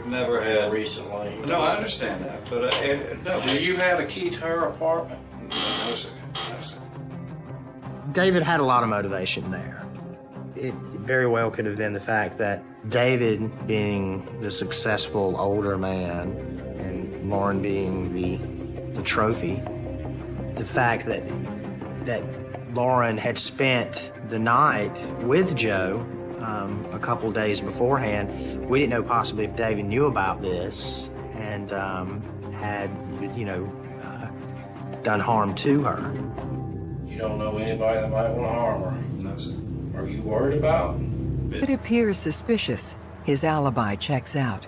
Never had. Recently. No, I understand that, but uh, it, no. Do you have a key to her apartment? No, sir. No, sir. David had a lot of motivation there. It very well could have been the fact that David, being the successful older man, and Lauren being the the trophy, the fact that that Lauren had spent the night with Joe um, a couple days beforehand, we didn't know possibly if David knew about this and um, had, you know, uh, done harm to her. You don't know anybody that might want to harm her? No, sir. Are you worried about? It appears suspicious. His alibi checks out.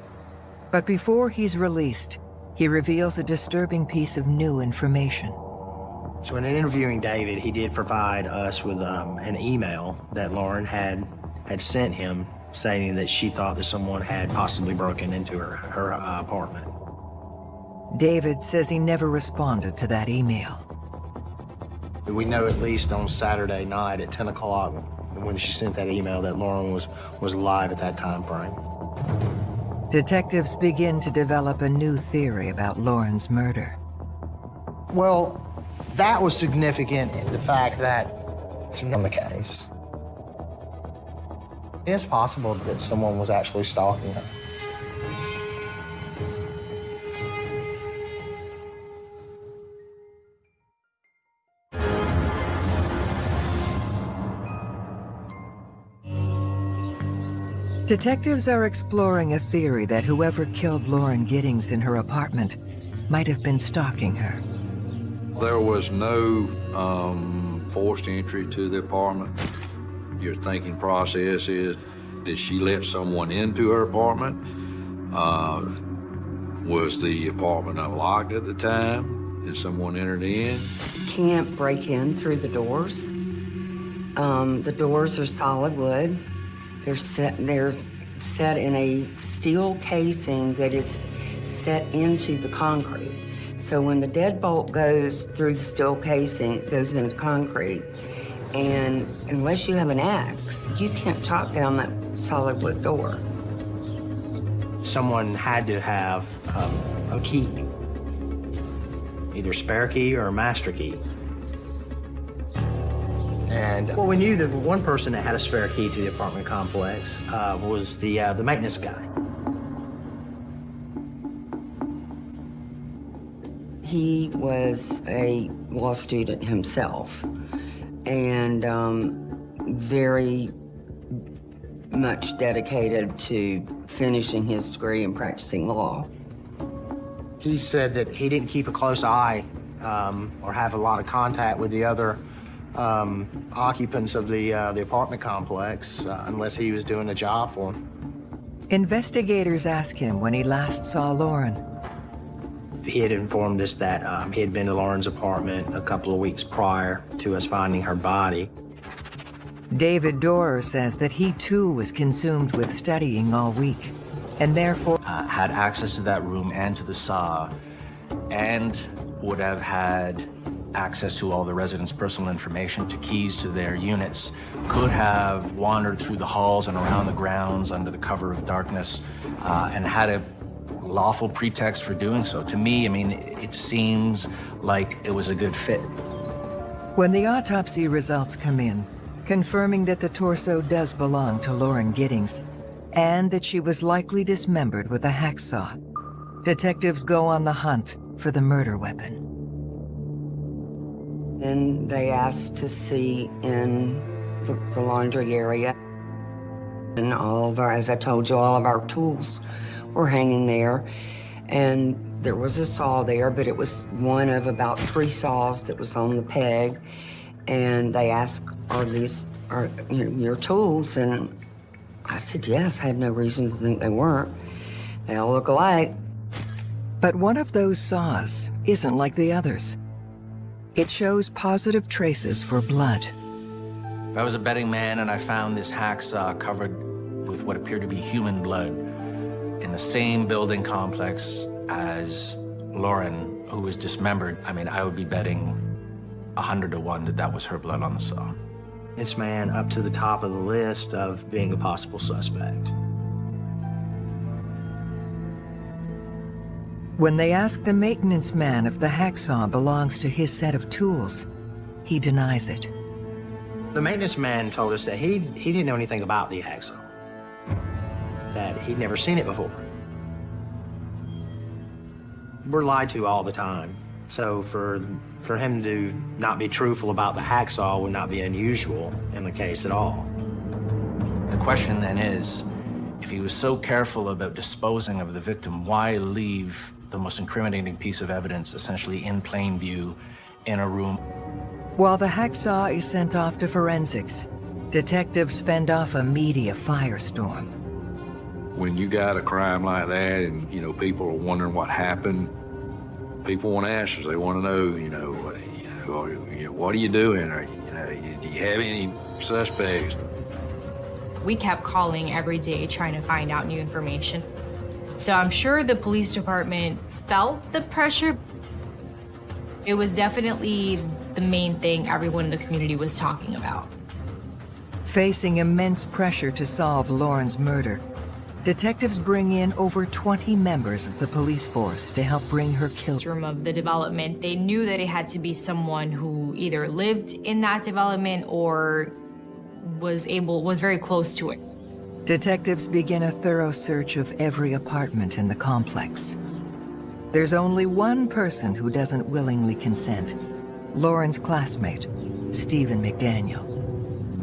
But before he's released, he reveals a disturbing piece of new information. So in interviewing David, he did provide us with um, an email that Lauren had had sent him saying that she thought that someone had possibly broken into her, her uh, apartment. David says he never responded to that email. We know at least on Saturday night at 10 o'clock when she sent that email that Lauren was, was alive at that time frame. Detectives begin to develop a new theory about Lauren's murder. Well, that was significant in the fact that it's not the case. It's possible that someone was actually stalking her. Detectives are exploring a theory that whoever killed Lauren Giddings in her apartment might have been stalking her. There was no um, forced entry to the apartment. Your thinking process is, did she let someone into her apartment? Uh, was the apartment unlocked at the time? Did someone enter in? Can't break in through the doors. Um, the doors are solid wood. They're set. They're set in a steel casing that is set into the concrete. So when the deadbolt goes through the steel casing, it goes into concrete, And unless you have an axe, you can't chop down that solid wood door. Someone had to have um, a key, either spare key or a master key. And well, we knew that one person that had a spare key to the apartment complex uh, was the uh, the maintenance guy. He was a law student himself and um, very much dedicated to finishing his degree and practicing law. He said that he didn't keep a close eye um, or have a lot of contact with the other um, occupants of the, uh, the apartment complex uh, unless he was doing a job for them. Investigators ask him when he last saw Lauren. He had informed us that um, he had been to Lauren's apartment a couple of weeks prior to us finding her body. David Dorer says that he too was consumed with studying all week, and therefore uh, had access to that room and to the saw, and would have had access to all the residents' personal information, to keys to their units, could have wandered through the halls and around the grounds under the cover of darkness, uh, and had a lawful pretext for doing so. To me, I mean, it seems like it was a good fit. When the autopsy results come in, confirming that the torso does belong to Lauren Giddings, and that she was likely dismembered with a hacksaw, detectives go on the hunt for the murder weapon. Then they asked to see in the, the laundry area. And all of our, as I told you, all of our tools were hanging there. And there was a saw there, but it was one of about three saws that was on the peg. And they asked, are these are you know, your tools? And I said, yes, I had no reason to think they weren't. They all look alike. But one of those saws isn't like the others. It shows positive traces for blood. I was a betting man and I found this hacksaw covered with what appeared to be human blood in the same building complex as Lauren, who was dismembered, I mean, I would be betting a hundred to one that that was her blood on the saw. This man up to the top of the list of being a possible suspect. When they ask the maintenance man if the hacksaw belongs to his set of tools, he denies it. The maintenance man told us that he, he didn't know anything about the hacksaw, that he'd never seen it before. We're lied to all the time, so for, for him to not be truthful about the hacksaw would not be unusual in the case at all. The question then is, if he was so careful about disposing of the victim, why leave the most incriminating piece of evidence essentially in plain view in a room. While the hacksaw is sent off to forensics, detectives fend off a media firestorm. When you got a crime like that and, you know, people are wondering what happened, people want answers. They want to know, you know, you know, you know what are you doing? Or, you know, do you have any suspects? We kept calling every day trying to find out new information. So I'm sure the police department felt the pressure. It was definitely the main thing everyone in the community was talking about. Facing immense pressure to solve Lauren's murder, detectives bring in over 20 members of the police force to help bring her killer. Of the development, they knew that it had to be someone who either lived in that development or was able was very close to it. Detectives begin a thorough search of every apartment in the complex. There's only one person who doesn't willingly consent. Lauren's classmate, Stephen McDaniel.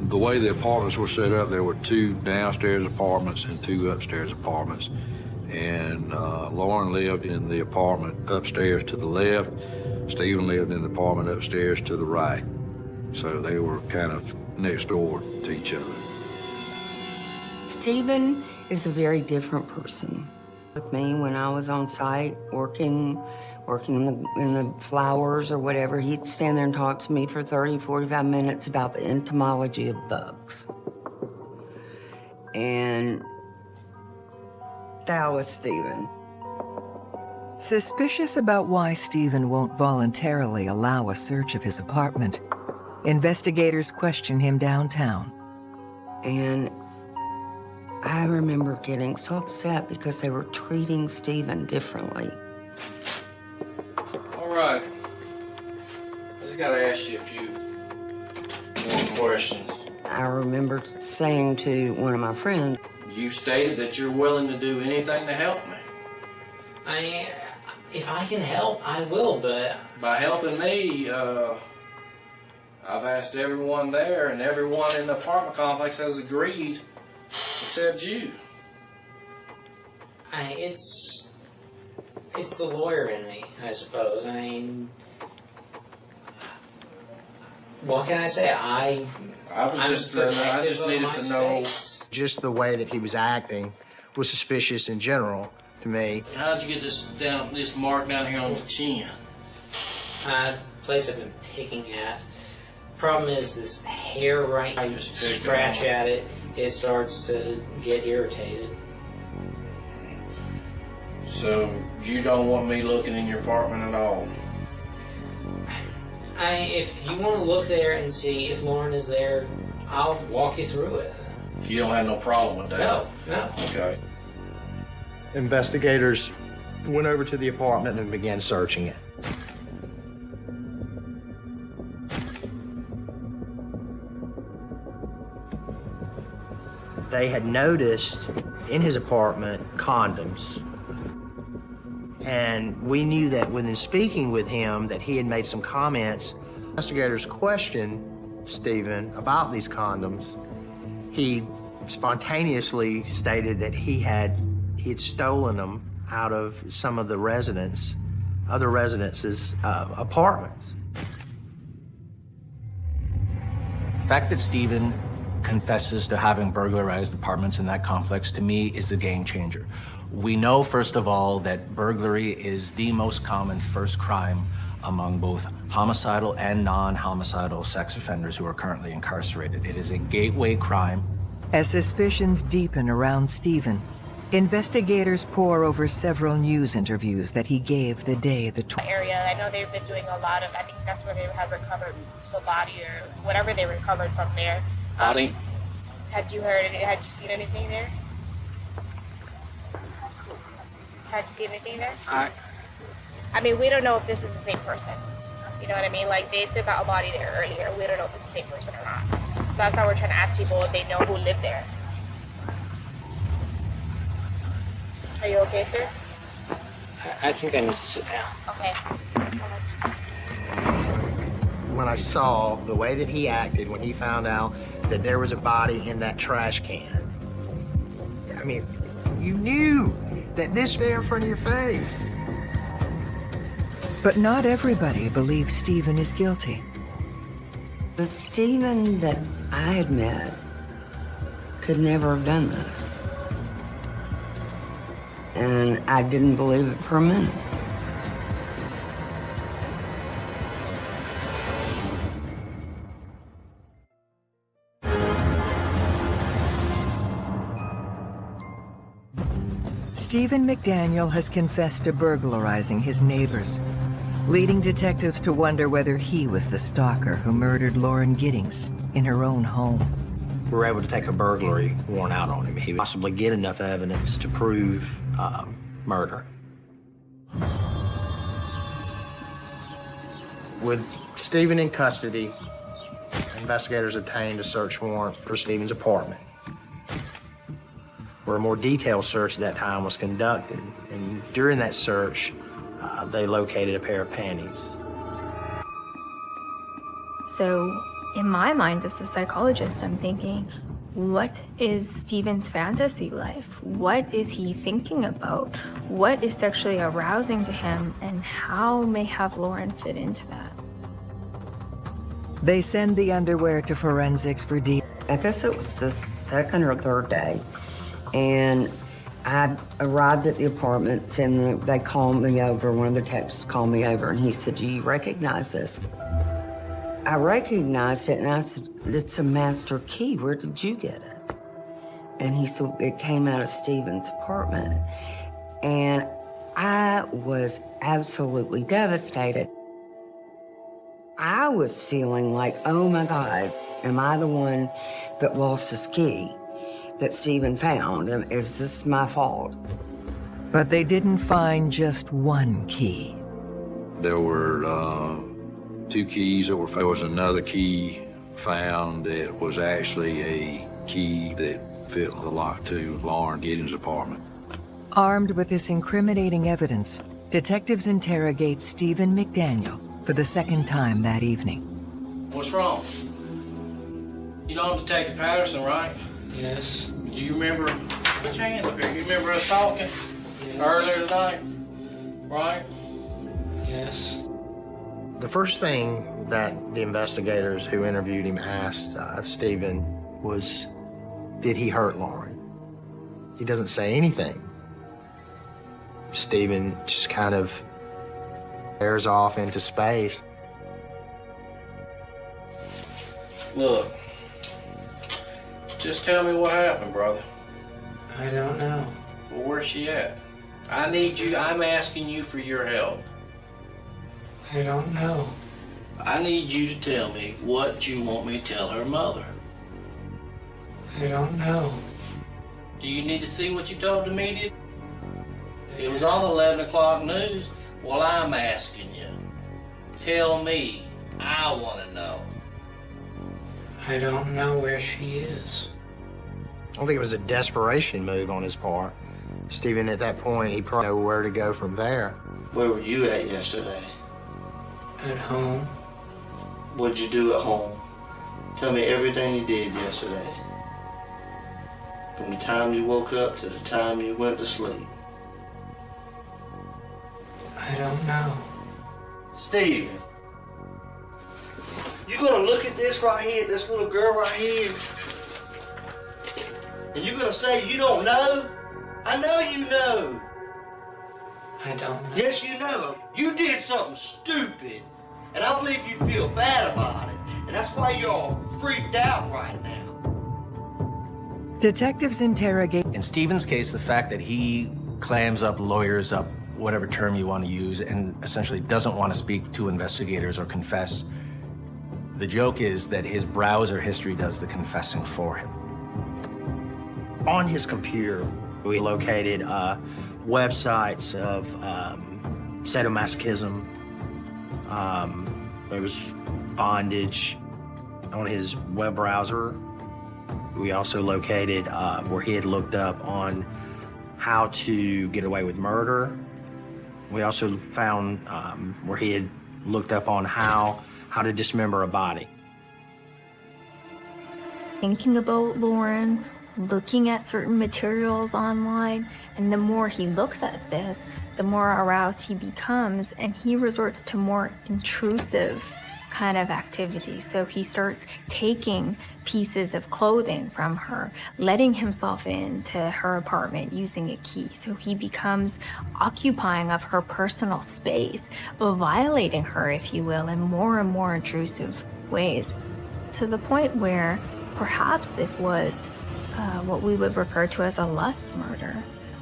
The way the apartments were set up, there were two downstairs apartments and two upstairs apartments. And uh, Lauren lived in the apartment upstairs to the left. Stephen lived in the apartment upstairs to the right. So they were kind of next door to each other. Stephen is a very different person. With me, when I was on site working, working in the, in the flowers or whatever, he'd stand there and talk to me for 30, 45 minutes about the entomology of bugs. And that was Stephen. Suspicious about why Stephen won't voluntarily allow a search of his apartment, Investigators question him downtown. And I remember getting so upset because they were treating Stephen differently. All right. I just gotta ask you a few more questions. I remember saying to one of my friends, You stated that you're willing to do anything to help me. I, if I can help, I will, but By helping me, uh, I've asked everyone there, and everyone in the apartment complex has agreed, except you. I, it's, it's the lawyer in me, I suppose. I mean, what can I say? I, I was I'm just, uh, I just needed to know. space. Just the way that he was acting was suspicious in general to me. How'd you get this down, this mark down here on the chin? Uh, place I've been picking at. Problem is this hair right. I just scratch at it, it starts to get irritated. So you don't want me looking in your apartment at all? I, if you want to look there and see if Lauren is there, I'll walk you through it. You don't have no problem with that? No, no. Okay. Investigators went over to the apartment and began searching it. They had noticed in his apartment condoms. And we knew that within speaking with him that he had made some comments. Investigators questioned Stephen about these condoms. He spontaneously stated that he had he had stolen them out of some of the residents, other residences' uh, apartments. The fact that Stephen confesses to having burglarized apartments in that complex to me is a game changer. We know, first of all, that burglary is the most common first crime among both homicidal and non-homicidal sex offenders who are currently incarcerated. It is a gateway crime. As suspicions deepen around Stephen, investigators pore over several news interviews that he gave the day the tw- area. I know they've been doing a lot of. I think that's where they have recovered the body or whatever they recovered from there. Um, Body? Had you heard? Had you seen anything there? Had you seen anything there? I, I mean, we don't know if this is the same person. You know what I mean? Like they took out a body there earlier. We don't know if it's the same person or not. So that's why we're trying to ask people if they know who lived there. Are you okay, sir? I think I need to sit down. Okay. When I saw the way that he acted when he found out that there was a body in that trash can, I mean, you knew that this there in front of your face. But not everybody believes Stephen is guilty. The Stephen that I had met could never have done this. And I didn't believe it for a minute. Stephen McDaniel has confessed to burglarizing his neighbors, leading detectives to wonder whether he was the stalker who murdered Lauren Giddings in her own home. We were able to take a burglary warrant out on him. He would possibly get enough evidence to prove um, murder. With Stephen in custody, investigators obtained a search warrant for Stephen's apartment, where a more detailed search at that time was conducted. And during that search, uh, they located a pair of panties. So, in my mind, as a psychologist, I'm thinking, what is Stephen's fantasy life? What is he thinking about? What is sexually arousing to him, and how may have Lauren fit into that? They send the underwear to forensics for deep. I guess it was the second or third day. And I arrived at the apartments and they called me over. One of the texts called me over and he said, Do you recognize this? I recognized it and I said, It's a master key. Where did you get it? And he said, It came out of Stephen's apartment. And I was absolutely devastated. I was feeling like, oh my God, am I the one that lost this key that Stephen found? And is this my fault? But they didn't find just one key. There were uh, two keys. There, were, there was another key found that was actually a key that fit the lock to Lauren Giddings' apartment. Armed with this incriminating evidence, detectives interrogate Stephen McDaniel for the second time that evening. What's wrong? You know Detective Patterson, right? Yes. Do you remember, put your hands up here, you remember us talking earlier tonight? Right? Yes. The first thing that the investigators who interviewed him asked uh, Stephen was, did he hurt Lauren? He doesn't say anything. Stephen just kind of bears off into space. Look, just tell me what happened, brother. I don't know. Well, where's she at? I need you, I'm asking you for your help. I don't know. I need you to tell me what you want me to tell her mother. I don't know. Do you need to see what you told the media? It was on the 11 o'clock news. Well, I'm asking you. Tell me. I want to know. I don't know where she is. I don't think it was a desperation move on his part. Stephen, at that point, he probably knew where to go from there. Where were you at yesterday? At home. What'd you do at home? Tell me everything you did yesterday. From the time you woke up to the time you went to sleep. I don't know. Stephen, you gonna look at this right here, this little girl right here, and you're gonna say you don't know? I know you know. I don't know. Yes, you know. You did something stupid, and I believe you feel bad about it, and that's why you're all freaked out right now. Detectives interrogate. In Stephen's case, the fact that he clams up, lawyers up, whatever term you want to use, and essentially doesn't want to speak to investigators or confess. The joke is that his browser history does the confessing for him. On his computer, we located uh, websites of um, sadomasochism. Um, there was bondage on his web browser. We also located uh, where he had looked up on how to get away with murder. We also found um, where he had looked up on how how to dismember a body. Thinking about Lauren, looking at certain materials online, and the more he looks at this, the more aroused he becomes, and he resorts to more intrusive kind of activity. So he starts taking pieces of clothing from her, letting himself into her apartment using a key. So he becomes occupying of her personal space, violating her, if you will, in more and more intrusive ways. To the point where perhaps this was uh, what we would refer to as a lust murder,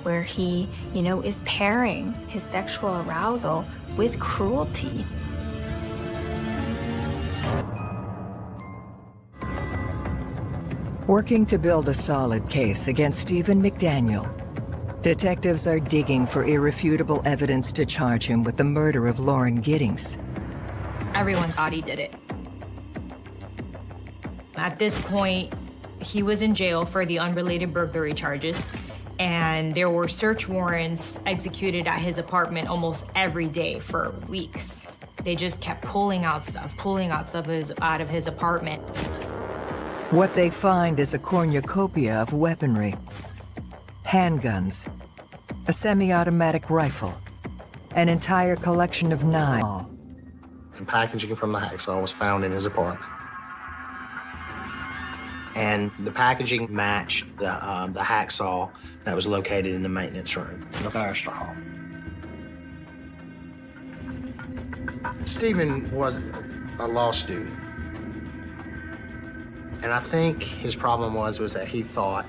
where he, you know, is pairing his sexual arousal with cruelty. Working to build a solid case against Stephen McDaniel, detectives are digging for irrefutable evidence to charge him with the murder of Lauren Giddings. Everyone thought he did it. At this point, he was in jail for the unrelated burglary charges, and there were search warrants executed at his apartment almost every day for weeks. They just kept pulling out stuff, pulling out stuff out of his apartment. What they find is a cornucopia of weaponry. Handguns, a semi-automatic rifle, an entire collection of knives. The packaging from the hacksaw was found in his apartment. And the packaging matched the, um, the hacksaw that was located in the maintenance room, the Barrister Hall. Stephen was a law student. And I think his problem was, was that he thought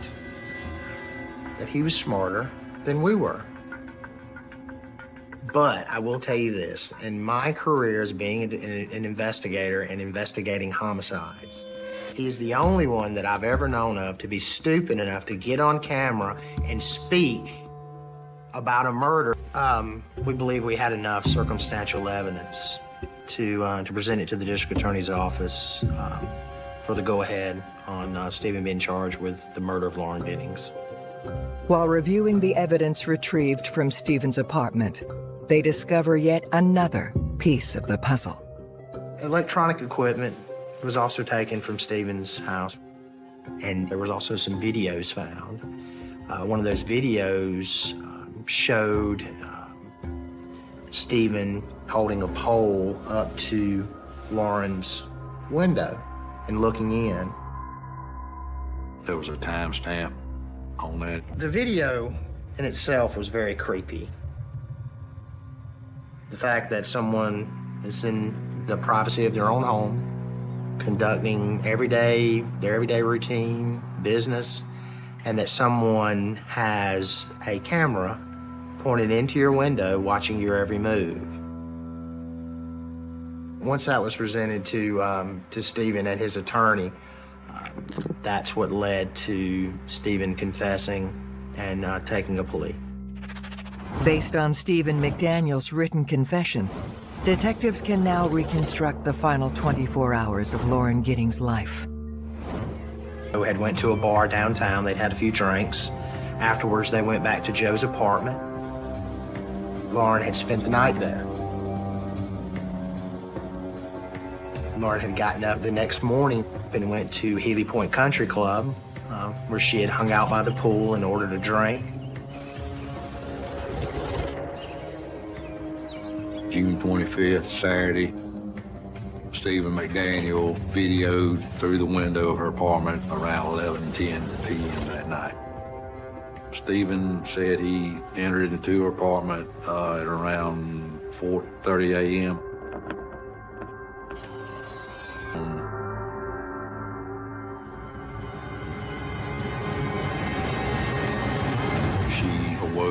that he was smarter than we were. But I will tell you this, in my career as being an, investigator and investigating homicides, he's the only one that I've ever known of to be stupid enough to get on camera and speak about a murder. Um, we believe we had enough circumstantial evidence to, uh, to present it to the district attorney's office um, for the go-ahead on uh, Stephen being charged with the murder of Lauren Giddings. While reviewing the evidence retrieved from Stephen's apartment, they discover yet another piece of the puzzle. Electronic equipment was also taken from Stephen's house, and there was also some videos found. Uh, one of those videos um, showed um, Stephen holding a pole up to Lauren's window and looking in. There was a timestamp on that. The video in itself was very creepy. The fact that someone is in the privacy of their own home, conducting everyday, their everyday routine, business, and that someone has a camera pointed into your window watching your every move. Once that was presented to, um, to Stephen and his attorney, um, that's what led to Stephen confessing and uh, taking a plea. Based on Stephen McDaniel's written confession, detectives can now reconstruct the final 24 hours of Lauren Giddings' life. We had went to a bar downtown. They'd had a few drinks. Afterwards, they went back to Joe's apartment. Lauren had spent the night there. Lauren had gotten up the next morning and went to Healy Point Country Club, uh, where she had hung out by the pool and ordered a drink. June 25th, Saturday, Stephen McDaniel videoed through the window of her apartment around 11:10 p.m. that night. Stephen said he entered into her apartment uh, at around 4.30 a.m.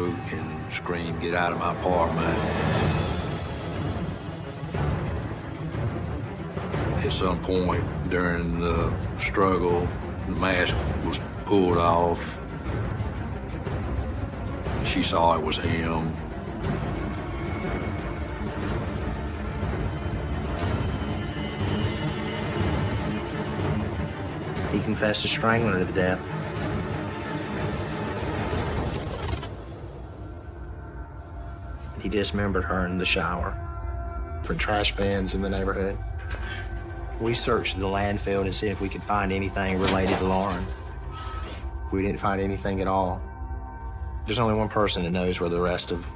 And scream, get out of my apartment. At some point during the struggle, the mask was pulled off. She saw it was him. He confessed to strangling her to death. He dismembered her in the shower for trash bins in the neighborhood. We searched the landfill to see if we could find anything related to Lauren. We didn't find anything at all. There's only one person that knows where the rest of,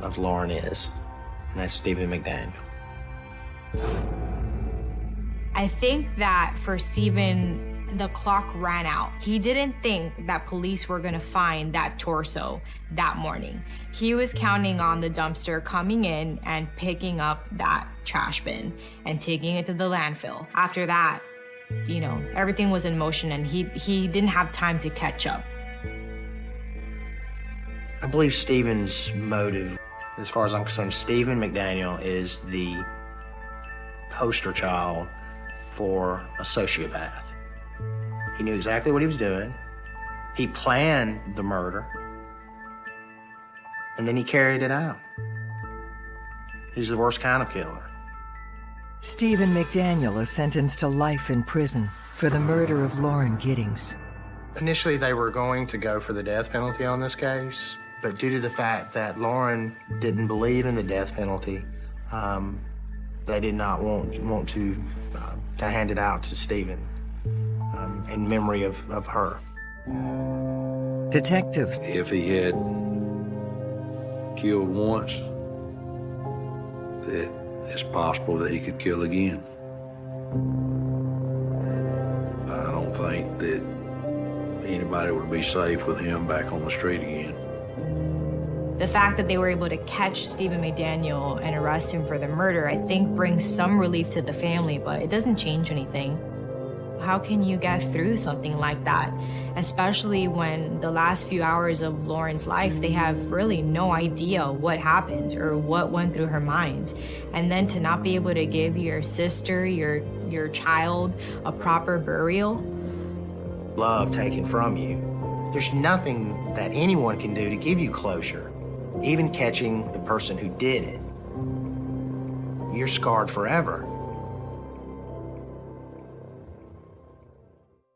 of Lauren is, and that's Stephen McDaniel. I think that for Stephen, the clock ran out. He didn't think that police were gonna find that torso that morning. He was counting on the dumpster coming in and picking up that trash bin and taking it to the landfill. After that, you know, everything was in motion and he, he didn't have time to catch up. I believe Stephen's motive, as far as I'm concerned, Stephen McDaniel is the poster child for a sociopath. He knew exactly what he was doing. He planned the murder. And then he carried it out. He's the worst kind of killer. Stephen McDaniel is sentenced to life in prison for the murder of Lauren Giddings. Initially, they were going to go for the death penalty on this case, but due to the fact that Lauren didn't believe in the death penalty, um, they did not want, want to, uh, to hand it out to Stephen um, in memory of, of her. Detectives. If he had killed once, that it's possible that he could kill again. I don't think that anybody would be safe with him back on the street again. The fact that they were able to catch Stephen McDaniel and arrest him for the murder, I think brings some relief to the family, but it doesn't change anything. How can you get through something like that? Especially when the last few hours of Lauren's life, they have really no idea what happened or what went through her mind. And then to not be able to give your sister, your your child a proper burial. Love taken from you. There's nothing that anyone can do to give you closure, even catching the person who did it. You're scarred forever.